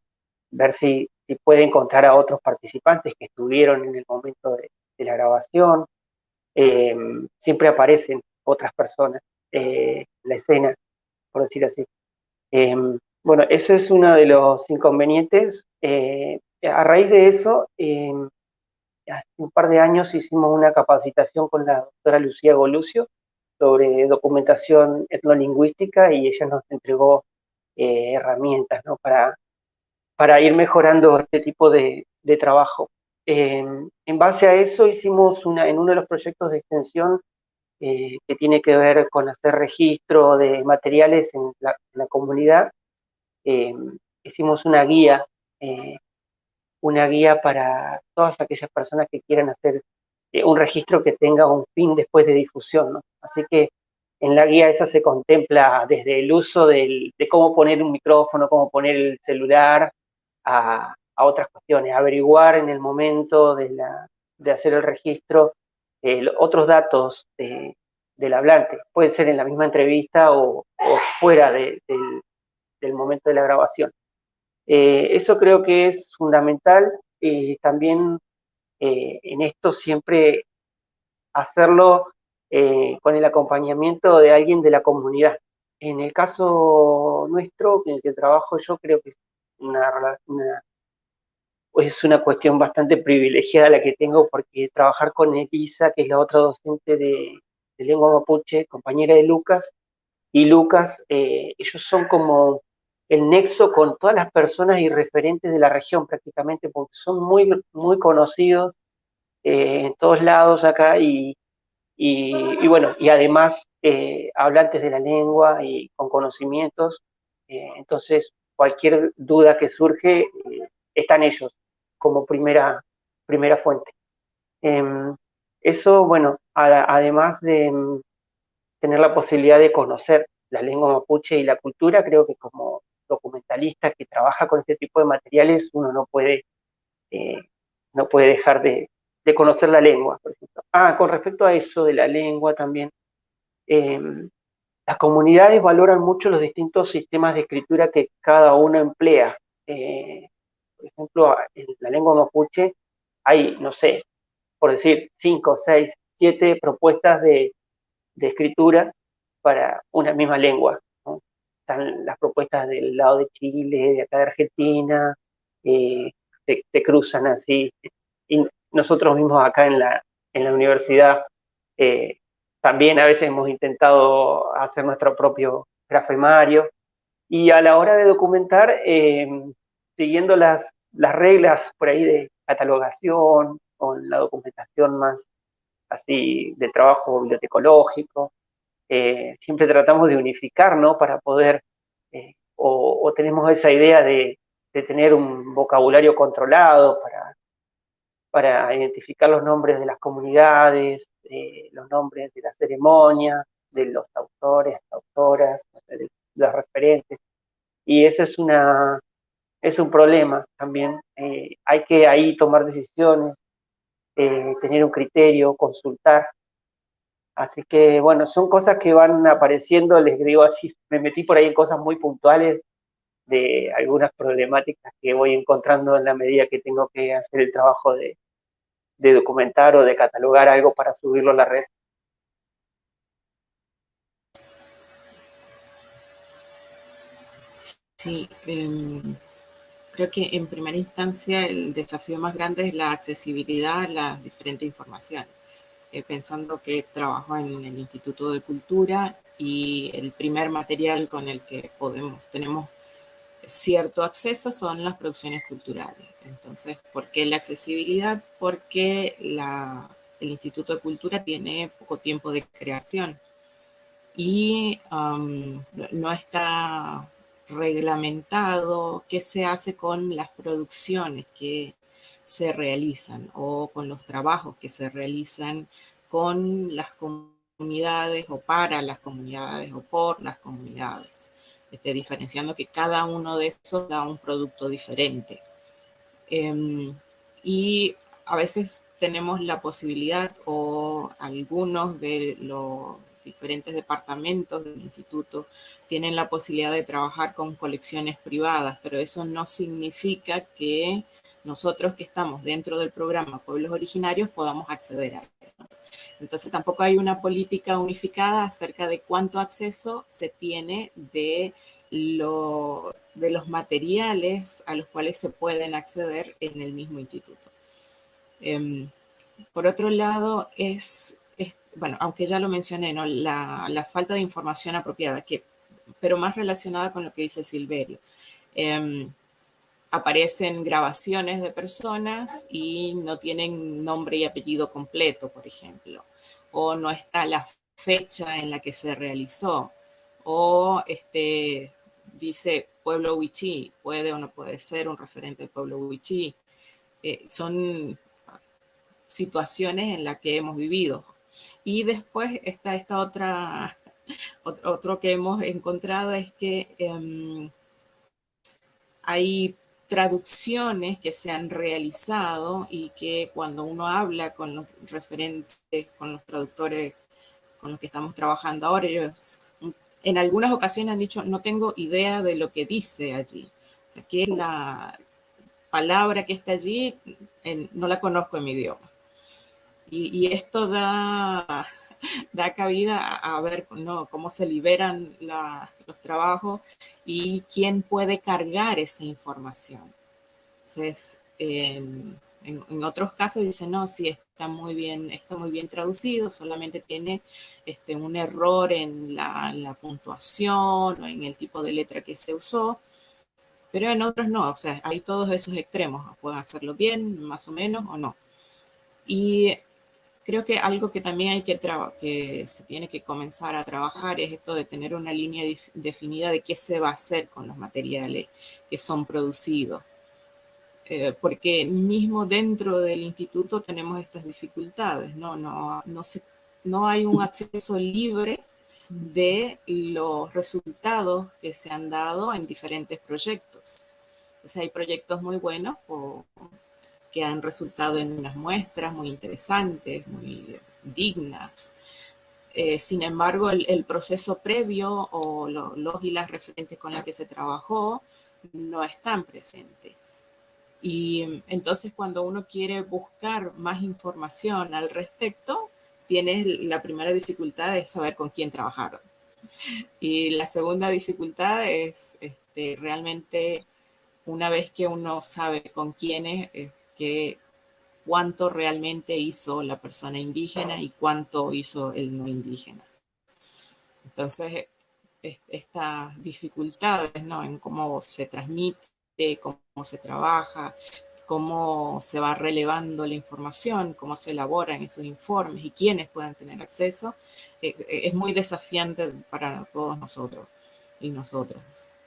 ver si, si, puede encontrar a otros participantes que estuvieron en el momento de, la grabación. Em, siempre aparecen otras personas eh, en la escena, por decir así. Em, bueno, eso es uno de los inconvenientes. Eh, a raíz de eso, hace un par de años hicimos una capacitación con la doctora Lucía Golucio sobre documentación etnolingüística y ella nos entregó eh, herramientas ¿no? para, para ir mejorando este tipo de, trabajo. En base a eso hicimos en uno de los proyectos de extensión eh, que tiene que ver con hacer registro de materiales en la, comunidad, eh, hicimos una guía una guía para todas aquellas personas que quieran hacer eh, un registro que tenga un fin después de difusión. Así que en la guía esa se contempla desde el uso de cómo poner un micrófono, cómo poner el celular, a, otras cuestiones, averiguar en el momento de, de hacer el registro otros datos del hablante. Puede ser en la misma entrevista o, fuera del momento de la grabación. Eh, eso creo que es fundamental y también eh, en esto siempre hacerlo eh, con el acompañamiento de alguien de la comunidad. En el caso nuestro, en el que trabajo yo, creo que es una, es una cuestión bastante privilegiada la que tengo porque trabajar con Elisa, que es la otra docente de, lengua mapuche, compañera de Lucas, y Lucas, ellos son como el nexo con todas las personas y referentes de la región prácticamente, porque son muy, muy conocidos eh, en todos lados acá y, y, bueno, y además eh, hablantes de la lengua y con conocimientos, eh, entonces cualquier duda que surge están ellos como primera, primera fuente. Em, eso, bueno, además de mm, tener la posibilidad de conocer la lengua mapuche y la cultura, creo que como documentalista que trabaja con este tipo de materiales, uno no puede, eh, no puede dejar de, conocer la lengua, por ejemplo. Ah, con respecto a eso de la lengua también, em, las comunidades valoran mucho los distintos sistemas de escritura que cada uno emplea. Eh, por ejemplo, en la lengua mapuche hay, no sé, por decir, cinco, seis, siete propuestas de, de escritura para una misma lengua están las propuestas del lado de Chile, de acá de Argentina, eh, cruzan así. Y nosotros mismos acá en la, en la universidad eh, también a veces hemos intentado hacer nuestro propio grafemario. Y a la hora de documentar, eh, siguiendo las, las reglas por ahí de catalogación, con la documentación más así de trabajo bibliotecológico, eh, siempre tratamos de unificar, ¿no? Para poder, eh, o, tenemos esa idea de, tener un vocabulario controlado para, para identificar los nombres de las comunidades, eh, los nombres de la ceremonia, de los autores, autoras, y ese es, una, es un problema también. Eh, hay que ahí tomar decisiones, eh, tener un criterio, consultar. Así que, bueno, son cosas que van apareciendo, les digo así, me metí por ahí en cosas muy puntuales de algunas problemáticas que voy encontrando en la medida que tengo que hacer el trabajo de, de documentar o de catalogar algo para subirlo a la red. Sí, em, creo que en primera instancia el desafío más grande es la accesibilidad a la diferente información. Eh, pensando que trabajo en el Instituto de Cultura y el primer material con el que podemos, tenemos cierto acceso son las producciones culturales. Entonces, ¿por qué la accesibilidad? Porque la, el Instituto de Cultura tiene poco tiempo de creación y no está reglamentado qué se hace con las producciones que se realizan o con los trabajos que se realizan con las comunidades o para las comunidades o por las comunidades, este, diferenciando que cada uno de esos da un producto diferente. Em, y a veces tenemos la posibilidad o algunos de los diferentes departamentos del instituto tienen la posibilidad de trabajar con colecciones privadas, pero eso no significa que nosotros que estamos dentro del programa Pueblos Originarios podamos acceder a esto. Entonces tampoco hay una política unificada acerca de cuánto acceso se tiene de, lo, de los materiales a los cuales se pueden acceder en el mismo instituto. Em, por otro lado, es bueno, aunque ya lo mencioné, la, falta de información apropiada, que, pero más relacionada con lo que dice Silverio. Em, aparecen grabaciones de personas y no tienen nombre y apellido completo, por ejemplo, o no está la fecha en la que se realizó, o este, dice pueblo Wichí, puede o no puede ser un referente del pueblo Wichí. Eh, son situaciones en las que hemos vivido. Y después está esta otra, otro que hemos encontrado es que em, hay traducciones que se han realizado y que cuando uno habla con los referentes, con los traductores con los que estamos trabajando ahora, ellos en algunas ocasiones han dicho, no tengo idea de lo que dice allí. O sea, que la palabra que está allí, no la conozco en mi idioma. Y, esto da, da cabida a, ver cómo se liberan los trabajos y quién puede cargar esa información. Entonces, en, otros casos dicen, no, sí, está muy bien, está muy bien traducido, solamente tiene este, un error en la, en la puntuación o en el tipo de letra que se usó, pero en otros no, o sea, hay todos esos extremos, pueden hacerlo bien, más o menos, o no. Y Creo que algo que también hay que, que se tiene que comenzar a trabajar es esto de tener una línea definida de qué se va a hacer con los materiales que son producidos. Eh, porque mismo dentro del instituto tenemos estas dificultades, ¿no? No, no, se, no hay un acceso libre de los resultados que se han dado en diferentes proyectos. Entonces hay proyectos muy buenos o que han resultado en unas muestras muy interesantes, muy dignas. Eh, sin embargo, el, proceso previo o los y las referentes con las que se trabajó no están presentes. Y entonces cuando uno quiere buscar más información al respecto, tienes la primera dificultad de saber con quién trabajaron. Y la segunda dificultad es este, realmente una vez que uno sabe con quiénes, que cuánto realmente hizo la persona indígena y cuánto hizo el no indígena. Entonces, estas dificultades ¿no? en cómo se transmite, cómo se trabaja, cómo se va relevando la información, cómo se elaboran esos informes y quiénes pueden tener acceso, eh, eh, es muy desafiante para todos nosotros y nosotras.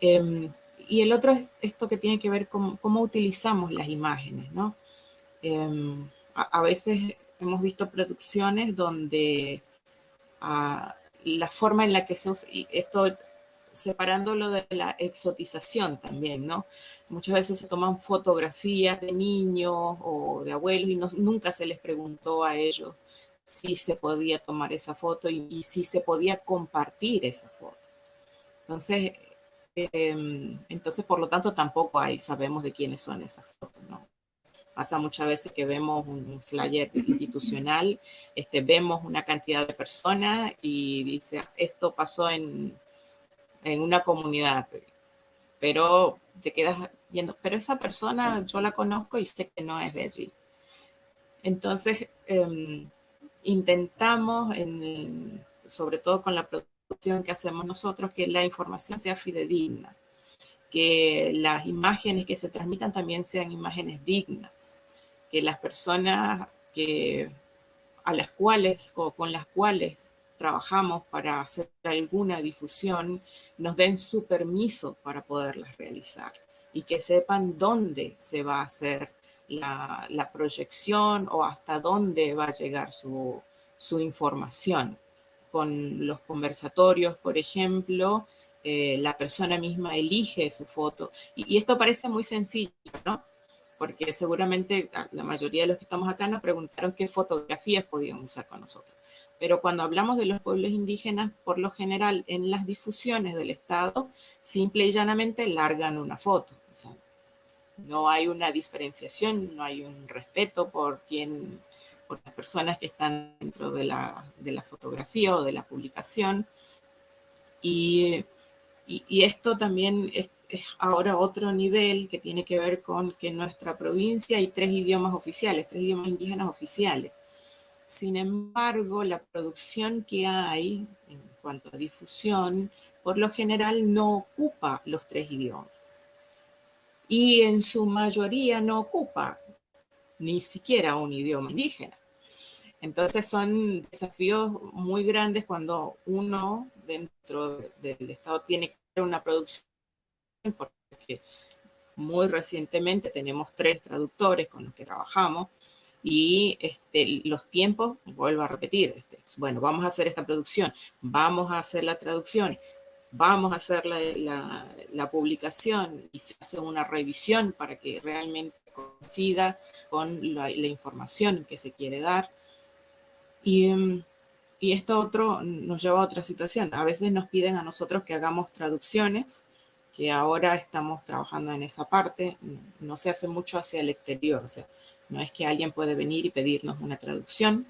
Em, y el otro es esto que tiene que ver con cómo utilizamos las imágenes, ¿no? Em, a, veces hemos visto producciones donde ah, la forma en la que se usa, y esto separándolo de la exotización también, ¿no? Muchas veces se toman fotografías de niños o de abuelos y nunca se les preguntó a ellos si se podía tomar esa foto y, si se podía compartir esa foto. Entonces, entonces, por lo tanto, tampoco hay, sabemos de quiénes son esas fotos, ¿no? Pasa muchas veces que vemos un flyer institucional, este, vemos una cantidad de personas y dice, esto pasó en, en una comunidad, pero te quedas viendo, pero esa persona yo la conozco y sé que no es de allí. Entonces, em, intentamos, en, sobre todo con la producción que hacemos nosotros, que la información sea fidedigna, que las imágenes que se transmitan también sean imágenes dignas, que las personas que, a las cuales o con las cuales trabajamos para hacer alguna difusión nos den su permiso para poderlas realizar y que sepan dónde se va a hacer la, proyección o hasta dónde va a llegar su, información. Con los conversatorios, por ejemplo, eh, la persona misma elige su foto. Y, esto parece muy sencillo, ¿no? Porque seguramente la mayoría de los que estamos acá nos preguntaron qué fotografías podían usar con nosotros. Pero cuando hablamos de los pueblos indígenas, por lo general en las difusiones del Estado, simple y llanamente largan una foto no hay una diferenciación, no hay un respeto por quien, por las personas que están dentro de la, fotografía o de la publicación. Y, esto también es, ahora otro nivel que tiene que ver con que en nuestra provincia hay tres idiomas oficiales, tres idiomas indígenas oficiales. Sin embargo, la producción que hay en cuanto a difusión, por lo general no ocupa los tres idiomas y en su mayoría no ocupa ni siquiera un idioma indígena. Entonces son desafíos muy grandes cuando uno dentro del Estado tiene una producción, porque muy recientemente tenemos tres traductores con los que trabajamos y este, los tiempos, vuelvo a repetir, este, bueno, vamos a hacer esta producción, vamos a hacer la traducción, vamos a hacer la, publicación y se hace una revisión para que realmente coincida con la, información que se quiere dar. Y, em, y, esto otro nos lleva a otra situación. A veces nos piden a nosotros que hagamos traducciones, que ahora estamos trabajando en esa parte. No se hace mucho hacia el exterior. O sea, no es que alguien puede venir y pedirnos una traducción,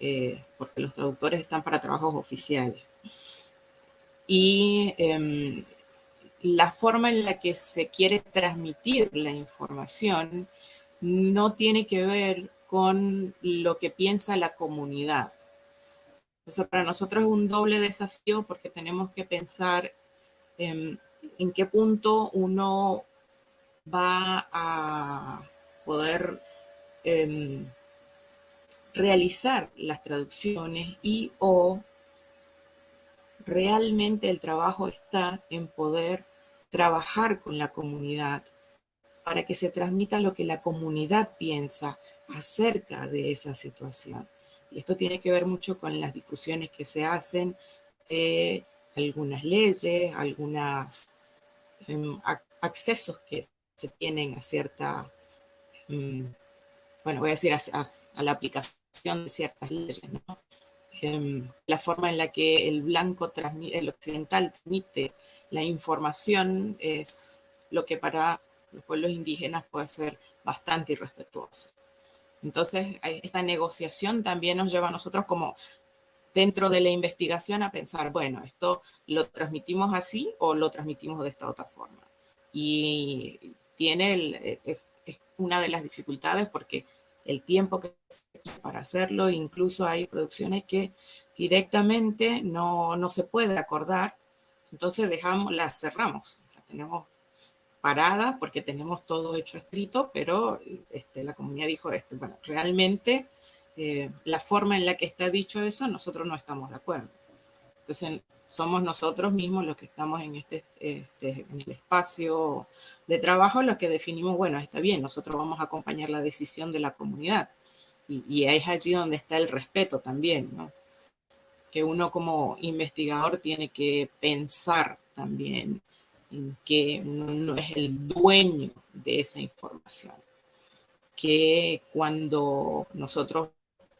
eh, porque los traductores están para trabajos oficiales y em, la forma en la que se quiere transmitir la información no tiene que ver con lo que piensa la comunidad. Eso para nosotros es un doble desafío porque tenemos que pensar en qué punto uno va a poder em, realizar las traducciones y o realmente el trabajo está en poder trabajar con la comunidad para que se transmita lo que la comunidad piensa acerca de esa situación. Y esto tiene que ver mucho con las difusiones que se hacen de algunas leyes, algunos em, accesos que se tienen a cierta, em, bueno, voy a decir a, la aplicación de ciertas leyes, ¿no? Em, la forma en la que el blanco, el occidental transmite la información es lo que para los pueblos indígenas puede ser bastante irrespetuoso. Entonces, esta negociación también nos lleva a nosotros como dentro de la investigación a pensar, bueno, esto lo transmitimos así o lo transmitimos de esta otra forma. Y tiene es, una de las dificultades porque el tiempo que para hacerlo, incluso hay producciones que directamente no, no se puede acordar, entonces dejamos, cerramos, o sea, tenemos parada porque tenemos todo hecho escrito, pero este, la comunidad dijo esto, bueno, realmente eh, la forma en la que está dicho eso, nosotros no estamos de acuerdo. Entonces, somos nosotros mismos los que estamos en, este, este, en el espacio de trabajo los que definimos, bueno, está bien, nosotros vamos a acompañar la decisión de la comunidad. Y, es allí donde está el respeto también, ¿no? Que uno como investigador tiene que pensar también en que uno no es el dueño de esa información. Que cuando nosotros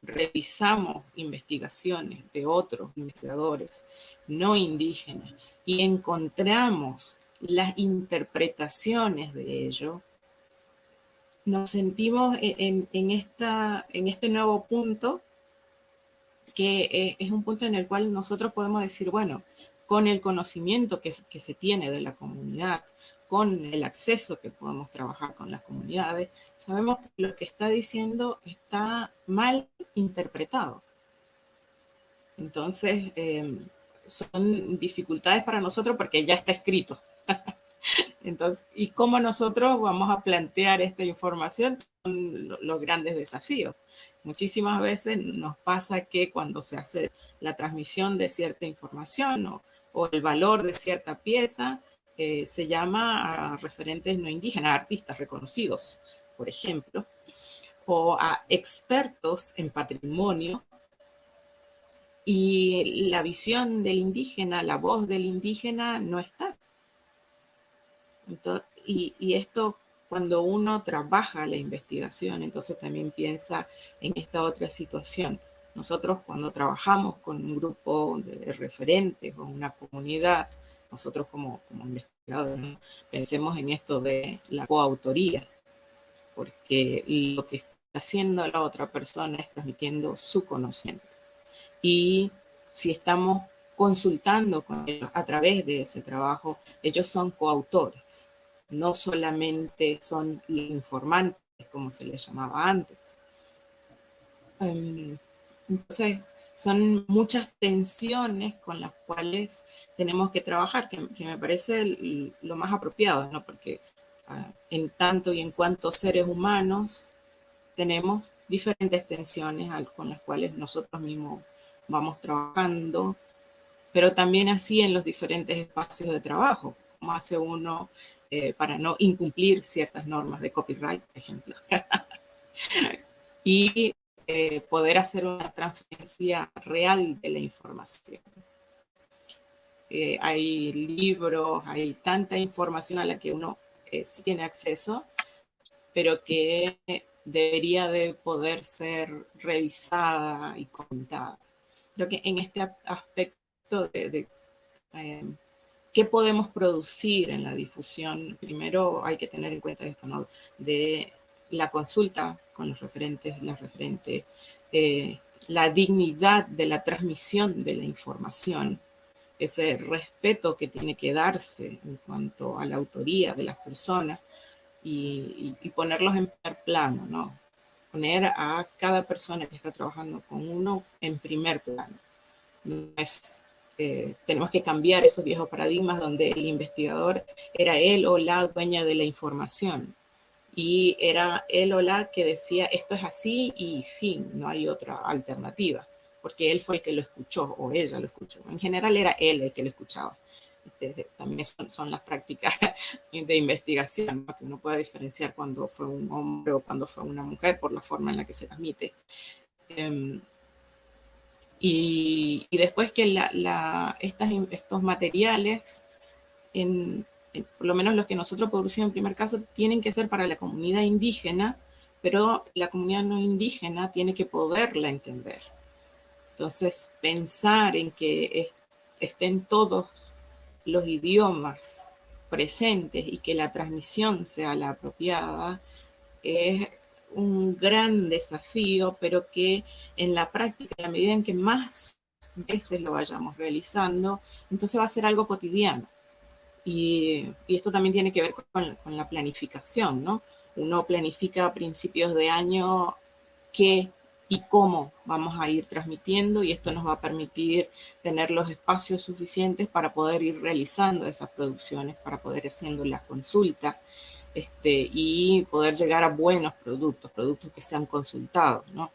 revisamos investigaciones de otros investigadores no indígenas y encontramos las interpretaciones de ello, nos sentimos en, esta, en este nuevo punto, que es un punto en el cual nosotros podemos decir, bueno, con el conocimiento que, que se tiene de la comunidad, con el acceso que podemos trabajar con las comunidades, sabemos que lo que está diciendo está mal interpretado. Entonces, em, son dificultades para nosotros porque ya está escrito. Entonces, ¿y cómo nosotros vamos a plantear esta información? Son los grandes desafíos. Muchísimas veces nos pasa que cuando se hace la transmisión de cierta información o, el valor de cierta pieza, eh, se llama a referentes no indígenas, artistas reconocidos, por ejemplo, o a expertos en patrimonio y la visión del indígena, la voz del indígena no está. y, esto cuando uno trabaja la investigación, entonces también piensa en esta otra situación. Nosotros cuando trabajamos con un grupo de referentes o una comunidad, nosotros como, investigadores, pensemos en esto de la coautoría, porque lo que está haciendo la otra persona es transmitiendo su conocimiento. Y si estamos consultando con ellos a través de ese trabajo, ellos son coautores, no solamente son informantes, como se les llamaba antes. Em, entonces, son muchas tensiones con las cuales tenemos que trabajar, que, me parece lo más apropiado, ¿no? Porque ah, en tanto y en cuanto seres humanos tenemos diferentes tensiones con las cuales nosotros mismos vamos trabajando, pero también así en los diferentes espacios de trabajo, como hace uno eh, para no incumplir ciertas normas de copyright, por ejemplo. y eh, poder hacer una transferencia real de la información. Eh, hay libros, hay tanta información a la que uno eh, sí tiene acceso, pero que debería de poder ser revisada y comentada. Creo que en este aspecto de, qué podemos producir en la difusión, primero hay que tener en cuenta esto, ¿no? De la consulta con los referentes, las referentes, eh, la dignidad de la transmisión de la información, ese respeto que tiene que darse en cuanto a la autoría de las personas y, ponerlos en primer plano, ¿no? Poner a cada persona que está trabajando con uno en primer plano. Eh, tenemos que cambiar esos viejos paradigmas donde el investigador era él o la dueña de la información y era él o la que decía esto es así y fin, no hay otra alternativa, porque él fue el que lo escuchó o ella lo escuchó. En general era él el que lo escuchaba. Este, también son, las prácticas de investigación, que uno puede diferenciar cuando fue un hombre o cuando fue una mujer por la forma en la que se transmite. Em, y, después que la, estas, estos materiales en, eh, por lo menos los que nosotros producimos en primer caso, tienen que ser para la comunidad indígena, pero la comunidad no indígena tiene que poderla entender. Entonces, pensar en que estén todos los idiomas presentes y que la transmisión sea la apropiada es un gran desafío, pero que en la práctica, en la medida en que más veces lo vayamos realizando, entonces va a ser algo cotidiano. Y, esto también tiene que ver con, la planificación, ¿no? Uno planifica a principios de año qué y cómo vamos a ir transmitiendo y esto nos va a permitir tener los espacios suficientes para poder ir realizando esas producciones, para poder haciendo las consultas este, y poder llegar a buenos productos, productos que sean consultados, ¿no?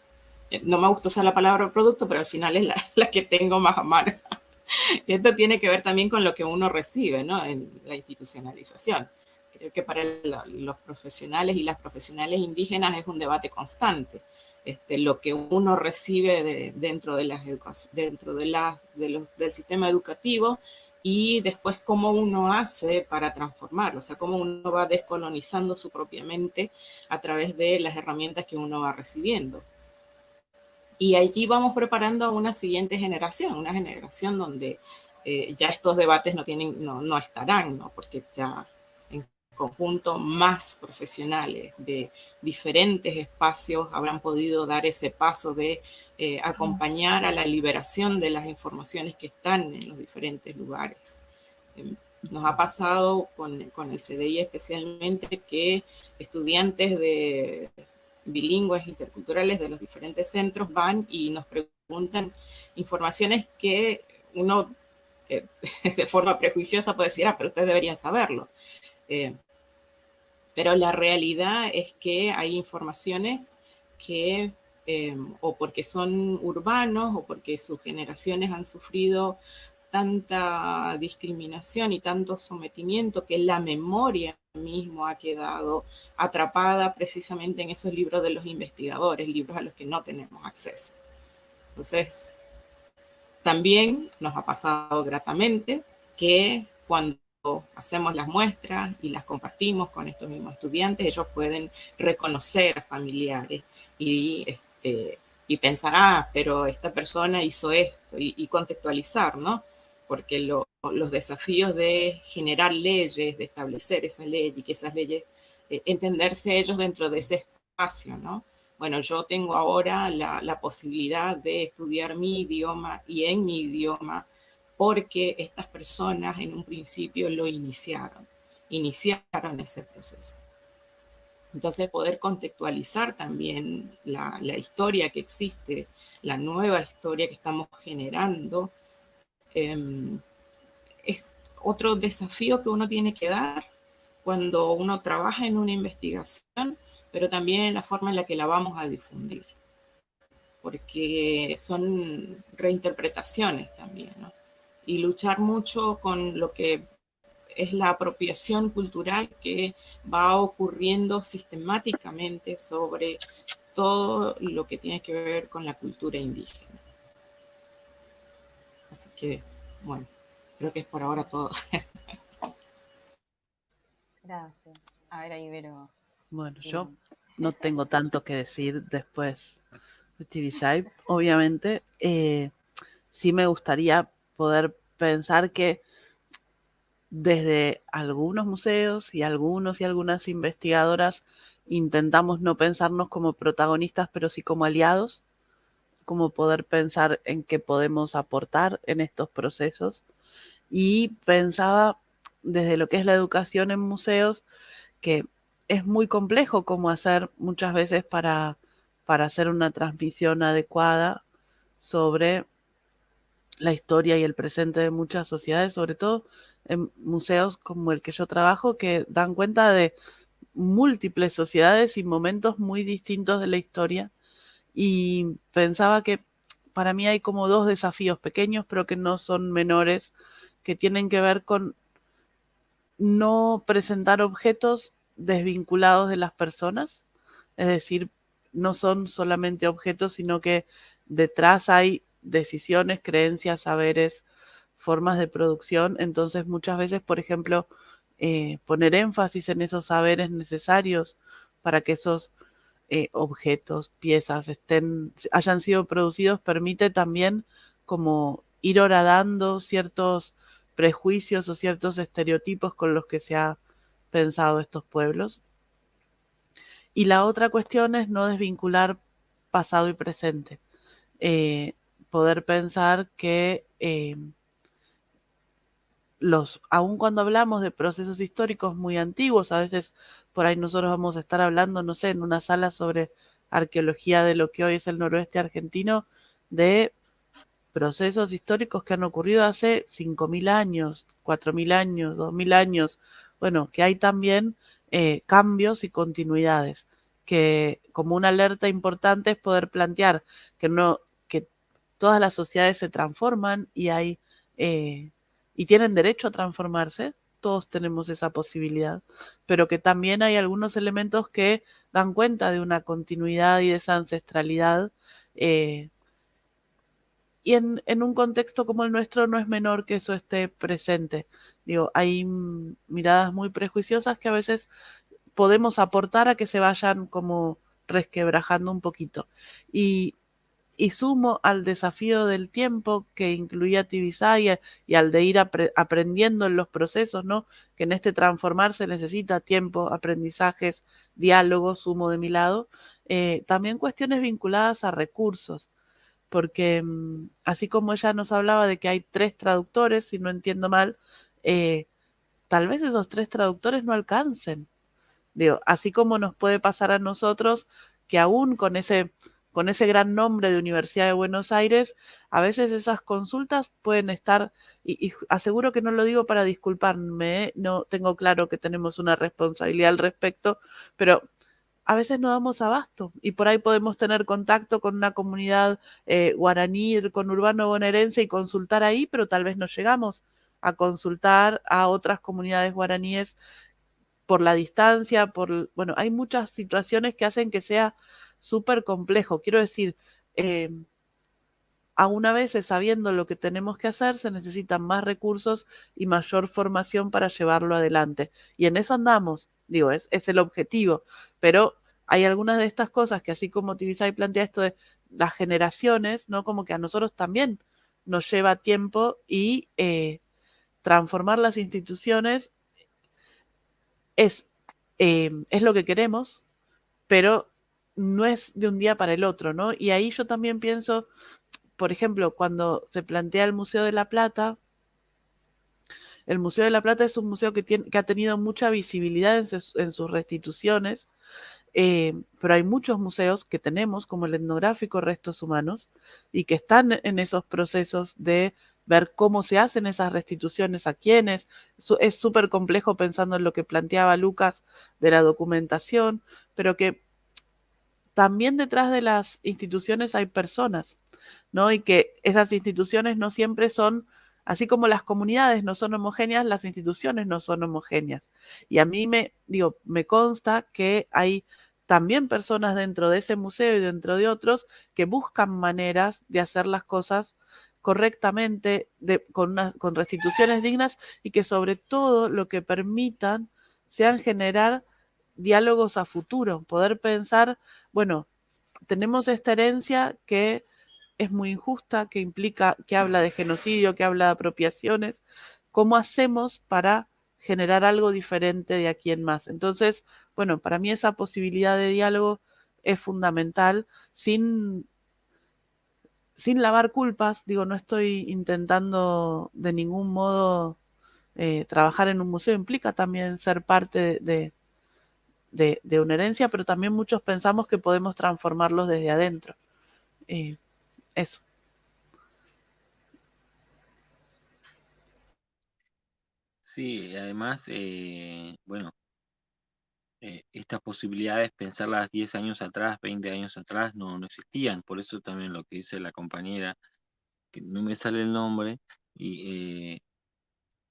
Eh, no me gusta usar la palabra producto, pero al final es la, la que tengo más a mano. Y esto tiene que ver también con lo que uno recibe ¿no? en la institucionalización. Creo que para los profesionales y las profesionales indígenas es un debate constante. Este, lo que uno recibe dentro, de las dentro de las, de los, del sistema educativo y después cómo uno hace para transformarlo, o sea, cómo uno va descolonizando su propia mente a través de las herramientas que uno va recibiendo. Y allí vamos preparando a una siguiente generación, una generación donde eh, ya estos debates no, tienen, no, no estarán, ¿no? porque ya en conjunto más profesionales de diferentes espacios habrán podido dar ese paso de eh, acompañar a la liberación de las informaciones que están en los diferentes lugares. Em, nos ha pasado con, con el CDI especialmente que estudiantes de bilingües interculturales de los diferentes centros van y nos preguntan informaciones que uno eh, de forma prejuiciosa puede decir, ah, pero ustedes deberían saberlo. Eh, pero la realidad es que hay informaciones que eh, o porque son urbanos o porque sus generaciones han sufrido tanta discriminación y tanto sometimiento que la memoria mismo ha quedado atrapada precisamente en esos libros de los investigadores, libros a los que no tenemos acceso. Entonces, también nos ha pasado gratamente que cuando hacemos las muestras y las compartimos con estos mismos estudiantes, ellos pueden reconocer a familiares y, este, y pensar, ah, pero esta persona hizo esto, y, contextualizar, ¿no? Porque los desafíos de generar leyes, de establecer esas leyes y que esas leyes, eh, entenderse ellos dentro de ese espacio, ¿no? Bueno, yo tengo ahora la, la posibilidad de estudiar mi idioma y en mi idioma porque estas personas en un principio lo iniciaron, iniciaron ese proceso. Entonces poder contextualizar también la, historia que existe, la nueva historia que estamos generando, em, es otro desafío que uno tiene que dar cuando uno trabaja en una investigación, pero también en la forma en la que la vamos a difundir, porque son reinterpretaciones también, ¿no? Y luchar mucho con lo que es la apropiación cultural que va ocurriendo sistemáticamente sobre todo lo que tiene que ver con la cultura indígena. Así que, bueno, creo que es por ahora todo. Gracias. A ver, ahí Vero. Bueno, yo no tengo tanto que decir después de TV Obviamente, eh, sí me gustaría poder pensar que desde algunos museos y algunos y algunas investigadoras intentamos no pensarnos como protagonistas, pero sí como aliados, como poder pensar en qué podemos aportar en estos procesos. Y pensaba desde lo que es la educación en museos, que es muy complejo cómo hacer muchas veces para, para hacer una transmisión adecuada sobre la historia y el presente de muchas sociedades, sobre todo en museos como el que yo trabajo, que dan cuenta de múltiples sociedades y momentos muy distintos de la historia. Y pensaba que para mí hay como dos desafíos pequeños, pero que no son menores, que tienen que ver con no presentar objetos desvinculados de las personas, es decir, no son solamente objetos, sino que detrás hay decisiones, creencias, saberes, formas de producción. Entonces muchas veces, por ejemplo, eh, poner énfasis en esos saberes necesarios para que esos eh, objetos, piezas estén, hayan sido producidos, permite también como ir horadando ciertos prejuicios o ciertos estereotipos con los que se ha pensado estos pueblos. Y la otra cuestión es no desvincular pasado y presente. Eh, poder pensar que los, aun cuando hablamos de procesos históricos muy antiguos, a veces por ahí nosotros vamos a estar hablando, no sé, en una sala sobre arqueología de lo que hoy es el noroeste argentino, de procesos históricos que han ocurrido hace 5.000 años, 4.000 años, 2.000 años, bueno, que hay también eh, cambios y continuidades, que como una alerta importante es poder plantear que no todas las sociedades se transforman y hay eh, y tienen derecho a transformarse, todos tenemos esa posibilidad, pero que también hay algunos elementos que dan cuenta de una continuidad y de esa ancestralidad eh, y en, en, un contexto como el nuestro no es menor que eso esté presente. Digo, hay miradas muy prejuiciosas que a veces podemos aportar a que se vayan como resquebrajando un poquito. Y, y sumo al desafío del tiempo que incluía Tibisaya y al de ir aprendiendo en los procesos, ¿no? Que en este transformar se necesita tiempo, aprendizajes, diálogo, sumo de mi lado, eh, también cuestiones vinculadas a recursos, porque mm, así como ella nos hablaba de que hay tres traductores, si no entiendo mal, eh, tal vez esos tres traductores no alcancen. Digo, así como nos puede pasar a nosotros que aún con ese con ese gran nombre de Universidad de Buenos Aires, a veces esas consultas pueden estar, y, aseguro que no lo digo para disculparme, ¿eh? no tengo claro que tenemos una responsabilidad al respecto, pero a veces no damos abasto y por ahí podemos tener contacto con una comunidad eh, guaraní, con urbano bonaerense y consultar ahí, pero tal vez no llegamos a consultar a otras comunidades guaraníes por la distancia, por, bueno, hay muchas situaciones que hacen que sea súper complejo. Quiero decir, eh, aún a veces sabiendo lo que tenemos que hacer, se necesitan más recursos y mayor formación para llevarlo adelante. Y en eso andamos, digo, es, es el objetivo. Pero hay algunas de estas cosas que así como Tibisay plantea esto de las generaciones, ¿no? Como que a nosotros también nos lleva tiempo y eh, transformar las instituciones es, eh, es lo que queremos, pero no es de un día para el otro, ¿no? Y ahí yo también pienso, por ejemplo, cuando se plantea el Museo de la Plata, el Museo de la Plata es un museo que, tiene, que ha tenido mucha visibilidad en, sus restituciones, eh, pero hay muchos museos que tenemos, como el etnográfico Restos Humanos, y que están en esos procesos de ver cómo se hacen esas restituciones, a quiénes. Es súper complejo pensando en lo que planteaba Lucas de la documentación, pero que también detrás de las instituciones hay personas, ¿no? Y que esas instituciones no siempre son, así como las comunidades no son homogéneas, las instituciones no son homogéneas. Y a mí me, digo, me consta que hay también personas dentro de ese museo y dentro de otros que buscan maneras de hacer las cosas correctamente, con, con restituciones dignas y que sobre todo lo que permitan sean generar diálogos a futuro, poder pensar, bueno, tenemos esta herencia que es muy injusta, que implica, que habla de genocidio, que habla de apropiaciones, ¿cómo hacemos para generar algo diferente de aquí en más? Entonces, bueno, para mí esa posibilidad de diálogo es fundamental, sin, sin lavar culpas, digo, no estoy intentando de ningún modo eh, trabajar en un museo, implica también ser parte de de, una herencia, pero también muchos pensamos que podemos transformarlos desde adentro. Eh, eso. Sí, además, eh, bueno, eh, estas posibilidades, pensarlas 10 años atrás, 20 años atrás, no, no existían. Por eso también lo que dice la compañera, que no me sale el nombre, y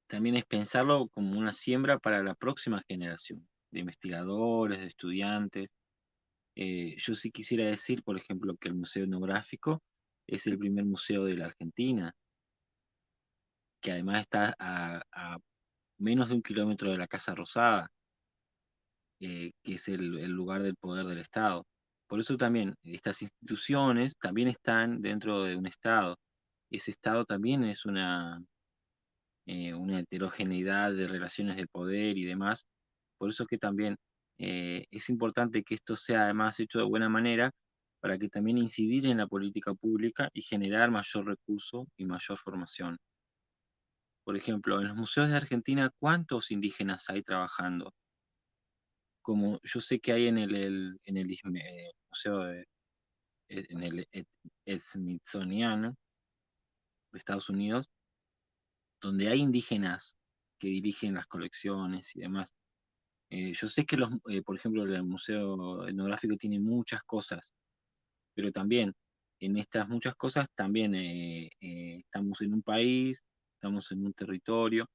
también es pensarlo como una siembra para la próxima generación de investigadores, de estudiantes. Eh, yo sí quisiera decir, por ejemplo, que el Museo Etnográfico es el primer museo de la Argentina, que además está a, menos de un kilómetro de la Casa Rosada, eh, que es el, lugar del poder del Estado. Por eso también estas instituciones también están dentro de un Estado. Ese Estado también es una, eh, una heterogeneidad de relaciones de poder y demás, por eso es que también eh, es importante que esto sea además hecho de buena manera para que también incidir en la política pública y generar mayor recurso y mayor formación. Por ejemplo, en los museos de Argentina, ¿cuántos indígenas hay trabajando? Como yo sé que hay en el, en el eh, museo de, eh, en el Smithsonian de Estados Unidos, donde hay indígenas que dirigen las colecciones y demás. Eh, yo sé que, los, eh, por ejemplo, el Museo Etnográfico tiene muchas cosas, pero también en estas muchas cosas también eh, estamos en un país, estamos en un territorio,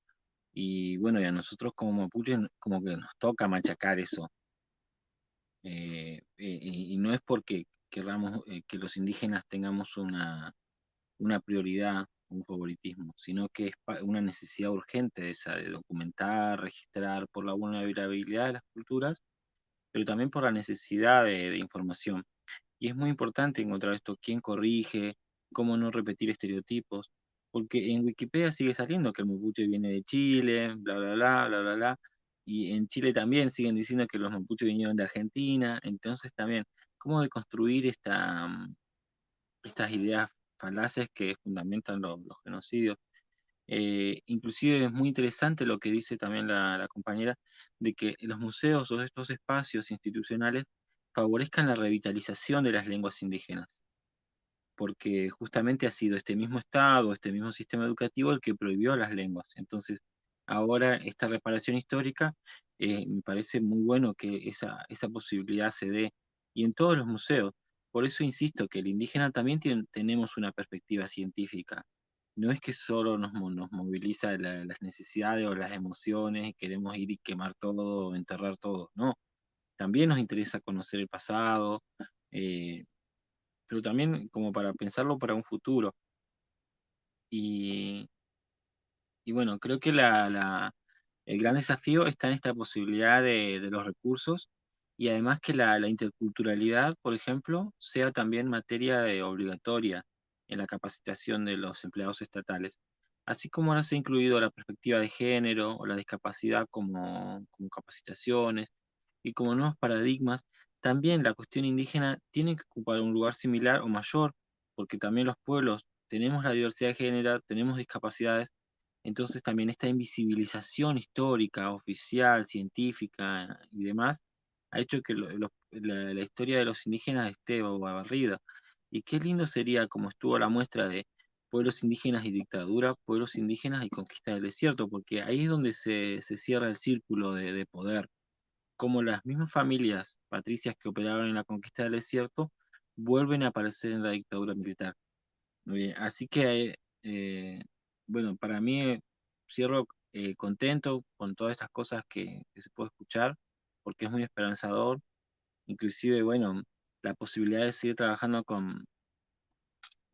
y bueno, y a nosotros como mapuches como que nos toca machacar eso. y, no es porque queramos que los indígenas tengamos una, una prioridad, un favoritismo, sino que es una necesidad urgente esa de documentar, registrar por la vulnerabilidad de las culturas, pero también por la necesidad de, de información. Y es muy importante encontrar esto, quién corrige, cómo no repetir estereotipos, porque en Wikipedia sigue saliendo que el mapuche viene de Chile, bla, bla, bla, bla, bla, bla, y en Chile también siguen diciendo que los mapuches vinieron de Argentina, entonces también, ¿cómo deconstruir esta, mm, estas ideas falaces que fundamentan los, genocidios? Eh, inclusive es muy interesante lo que dice también la, la compañera, de que los museos o estos espacios institucionales favorezcan la revitalización de las lenguas indígenas porque justamente ha sido este mismo Estado, este mismo sistema educativo el que prohibió las lenguas. Entonces, ahora esta reparación histórica, eh, me parece muy bueno que esa, esa posibilidad se dé, y en todos los museos. Por eso insisto que el indígena también tiene, tenemos una perspectiva científica. No es que solo nos, nos moviliza las necesidades o las emociones y queremos ir y quemar todo, enterrar todo. No, también nos interesa conocer el pasado, eh, pero también como para pensarlo para un futuro. Y, y bueno, creo que la, el gran desafío está en esta posibilidad de, los recursos y además que la, interculturalidad, por ejemplo, sea también materia obligatoria en la capacitación de los empleados estatales, así como ahora se ha incluido la perspectiva de género o la discapacidad como, como capacitaciones y como nuevos paradigmas también la cuestión indígena tiene que ocupar un lugar similar o mayor, porque también los pueblos tenemos la diversidad de género, tenemos discapacidades, entonces también esta invisibilización histórica, oficial, científica y demás, ha hecho que la, historia de los indígenas esté barrida. Y qué lindo sería, como estuvo la muestra de pueblos indígenas y dictadura, pueblos indígenas y conquista del desierto, porque ahí es donde se, cierra el círculo de poder como las mismas familias patricias que operaban en la conquista del desierto vuelven a aparecer en la dictadura militar. así que, eh, bueno, para mí eh, cierro eh, contento con todas estas cosas que, se puede escuchar, porque es muy esperanzador. Inclusive, bueno, la posibilidad de seguir trabajando con,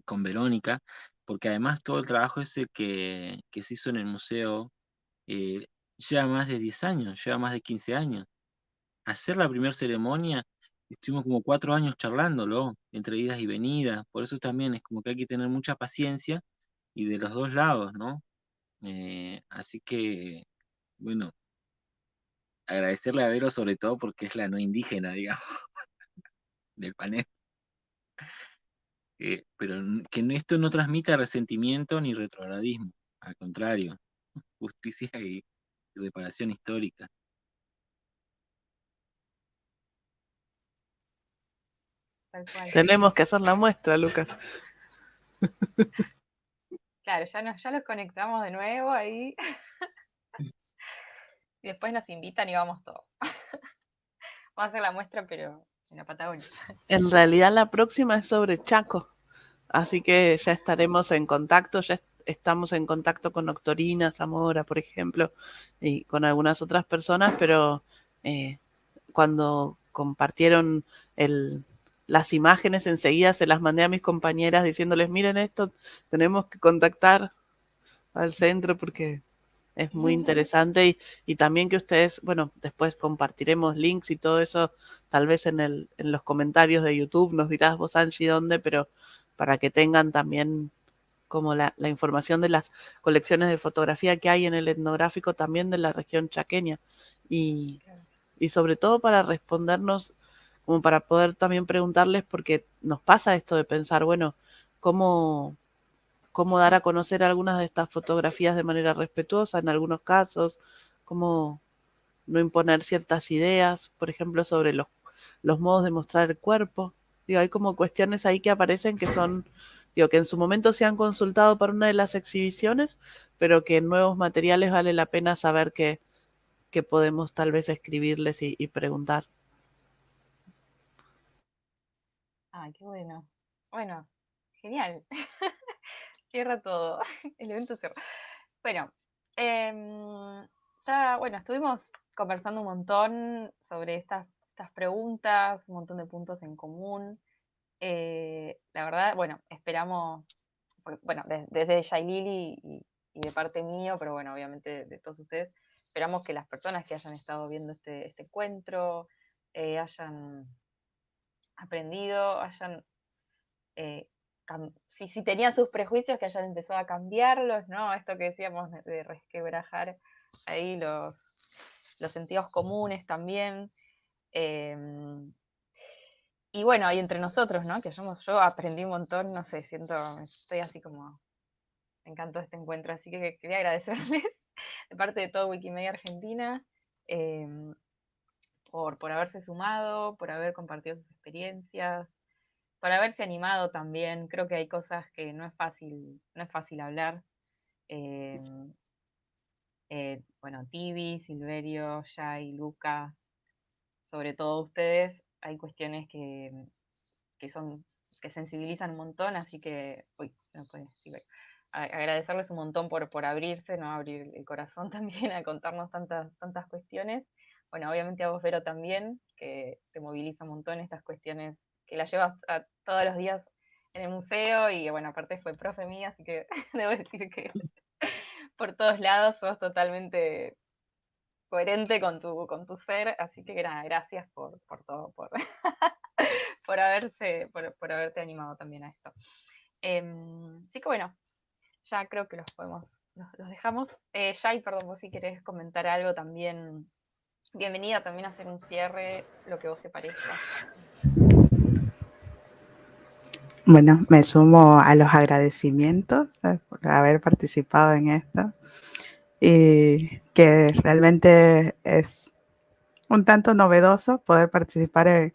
con Verónica, porque además todo el trabajo ese que, que se hizo en el museo lleva más de 10 años, lleva más de 15 años hacer la primera ceremonia, estuvimos como cuatro años charlándolo, entre idas y venidas, por eso también es como que hay que tener mucha paciencia y de los dos lados, ¿no? Eh, así que, bueno, agradecerle a Vero sobre todo porque es la no indígena, digamos, del panel. Eh, pero que esto no transmita resentimiento ni retrogradismo, al contrario, justicia y reparación histórica. Tenemos que hacer la muestra, Lucas. Claro, ya, nos, ya los conectamos de nuevo ahí. Y después nos invitan y vamos todos. Vamos a hacer la muestra, pero en la Patagonia. En realidad la próxima es sobre Chaco. Así que ya estaremos en contacto, ya estamos en contacto con Octorina, Zamora, por ejemplo, y con algunas otras personas, pero eh, cuando compartieron el, las imágenes enseguida se las mandé a mis compañeras diciéndoles, miren esto, tenemos que contactar al centro porque es muy interesante y, también que ustedes, bueno, después compartiremos links y todo eso, tal vez en, el, en los comentarios de YouTube nos dirás vos Angie dónde, pero para que tengan también como la, la, información de las colecciones de fotografía que hay en el etnográfico también de la región chaqueña. Y, y sobre todo para respondernos como para poder también preguntarles, porque nos pasa esto de pensar, bueno, cómo, cómo dar a conocer algunas de estas fotografías de manera respetuosa en algunos casos, cómo no imponer ciertas ideas, por ejemplo, sobre los, los modos de mostrar el cuerpo. Hay como cuestiones ahí que aparecen que son, digo, que en su momento se han consultado para una de las exhibiciones, pero que en nuevos materiales vale la pena saber que, que podemos tal vez escribirles y preguntar. Ay, qué bueno. Bueno, genial. cierra todo. El evento cierra. Bueno, em, ya, bueno, estuvimos conversando un montón sobre estas, estas preguntas, un montón de puntos en común. Eh, la verdad, bueno, esperamos bueno, desde Yailil y, y, de parte mío, pero bueno, obviamente de, todos ustedes, esperamos que las personas que hayan estado viendo este, este encuentro eh, hayan aprendido, hayan, eh, si, si, tenían sus prejuicios, que hayan empezado a cambiarlos, ¿no? Esto que decíamos de resquebrajar ahí los, los sentidos comunes también. Em, y bueno, ahí entre nosotros, ¿no? Que somos, yo aprendí un montón, no sé, siento, estoy así como, me encantó este encuentro, así que quería agradecerles de parte de todo Wikimedia Argentina em, por, por haberse sumado, por haber compartido sus experiencias, por haberse animado también. Creo que hay cosas que no es fácil, no es fácil hablar. Em, eh, bueno, Tibi, Silverio, Jai, Lucas, sobre todo ustedes, hay cuestiones que, son, que sensibilizan un montón, así que, uy, no agradecerles un montón por, por abrirse, ¿no? Abrir el corazón también a contarnos tantas, tantas cuestiones. Bueno, obviamente a vos, Vero, también, que te moviliza un montón estas cuestiones, que las llevas todos los días en el museo y bueno, aparte fue profe mía, así que debo decir que por todos lados, sos totalmente coherente con tu, con tu ser, así que gracias por, todo, por, por, haberse, por, haberte animado también a esto. Em, así que bueno, ya creo que los podemos, los, dejamos. Eh, perdón, vos si querés comentar algo también, bienvenida también a hacer un cierre, lo que vos te parezca. Bueno, me sumo a los agradecimientos por haber participado en esto y que realmente es un tanto novedoso poder participar en,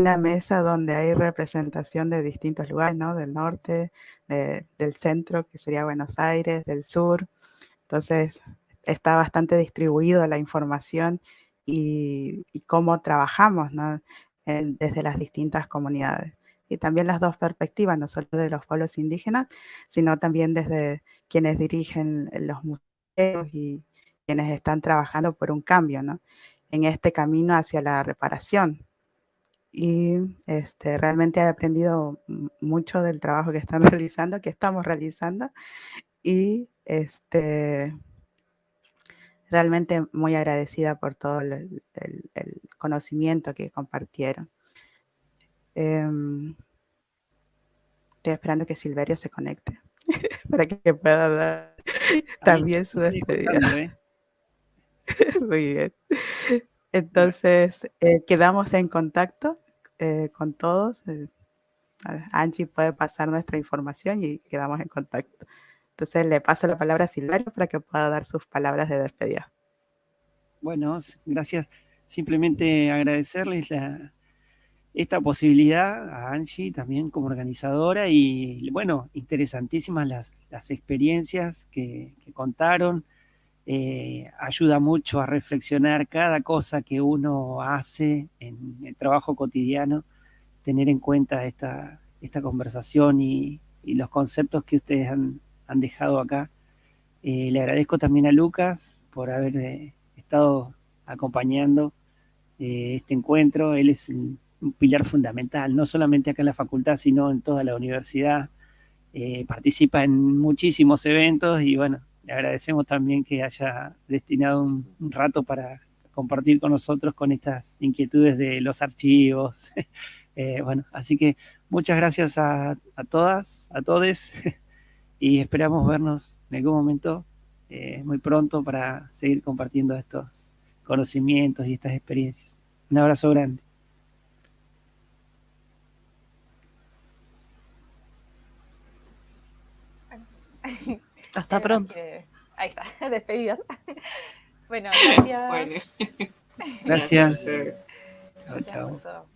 una mesa donde hay representación de distintos lugares, ¿no? Del norte, del centro, que sería Buenos Aires, del sur. Entonces, está bastante distribuido la información y, cómo trabajamos, ¿no? desde las distintas comunidades y también las dos perspectivas, no solo de los pueblos indígenas, sino también desde quienes dirigen los museos y quienes están trabajando por un cambio, ¿no? En este camino hacia la reparación. Y este, realmente he aprendido mucho del trabajo que están realizando, que estamos realizando, y este, realmente muy agradecida por todo el conocimiento que compartieron. Em, estoy esperando que Silverio se conecte para que pueda dar también su despedida. ¿eh? Muy bien. Entonces, eh, quedamos en contacto eh, con todos. Angie puede pasar nuestra información y quedamos en contacto. Entonces, le paso la palabra a Silverio para que pueda dar sus palabras de despedida. Bueno, gracias. Simplemente agradecerles la, esta posibilidad a Angie también como organizadora y bueno, interesantísimas las, experiencias que, contaron. Eh, ayuda mucho a reflexionar cada cosa que uno hace en el trabajo cotidiano, tener en cuenta esta, esta conversación y, los conceptos que ustedes han, dejado acá. Eh, le agradezco también a Lucas por haber eh, estado acompañando este encuentro. Él es un pilar fundamental, no solamente acá en la facultad, sino en toda la universidad. Eh, participa en muchísimos eventos y bueno, le agradecemos también que haya destinado un, rato para compartir con nosotros con estas inquietudes de los archivos. Eh, bueno, así que muchas gracias a, todas, a todos y esperamos vernos en algún momento eh, muy pronto para seguir compartiendo estos conocimientos y estas experiencias. Un abrazo grande. Hasta pronto. ahí está, despedidas. bueno, gracias. Gracias. Chao, chao.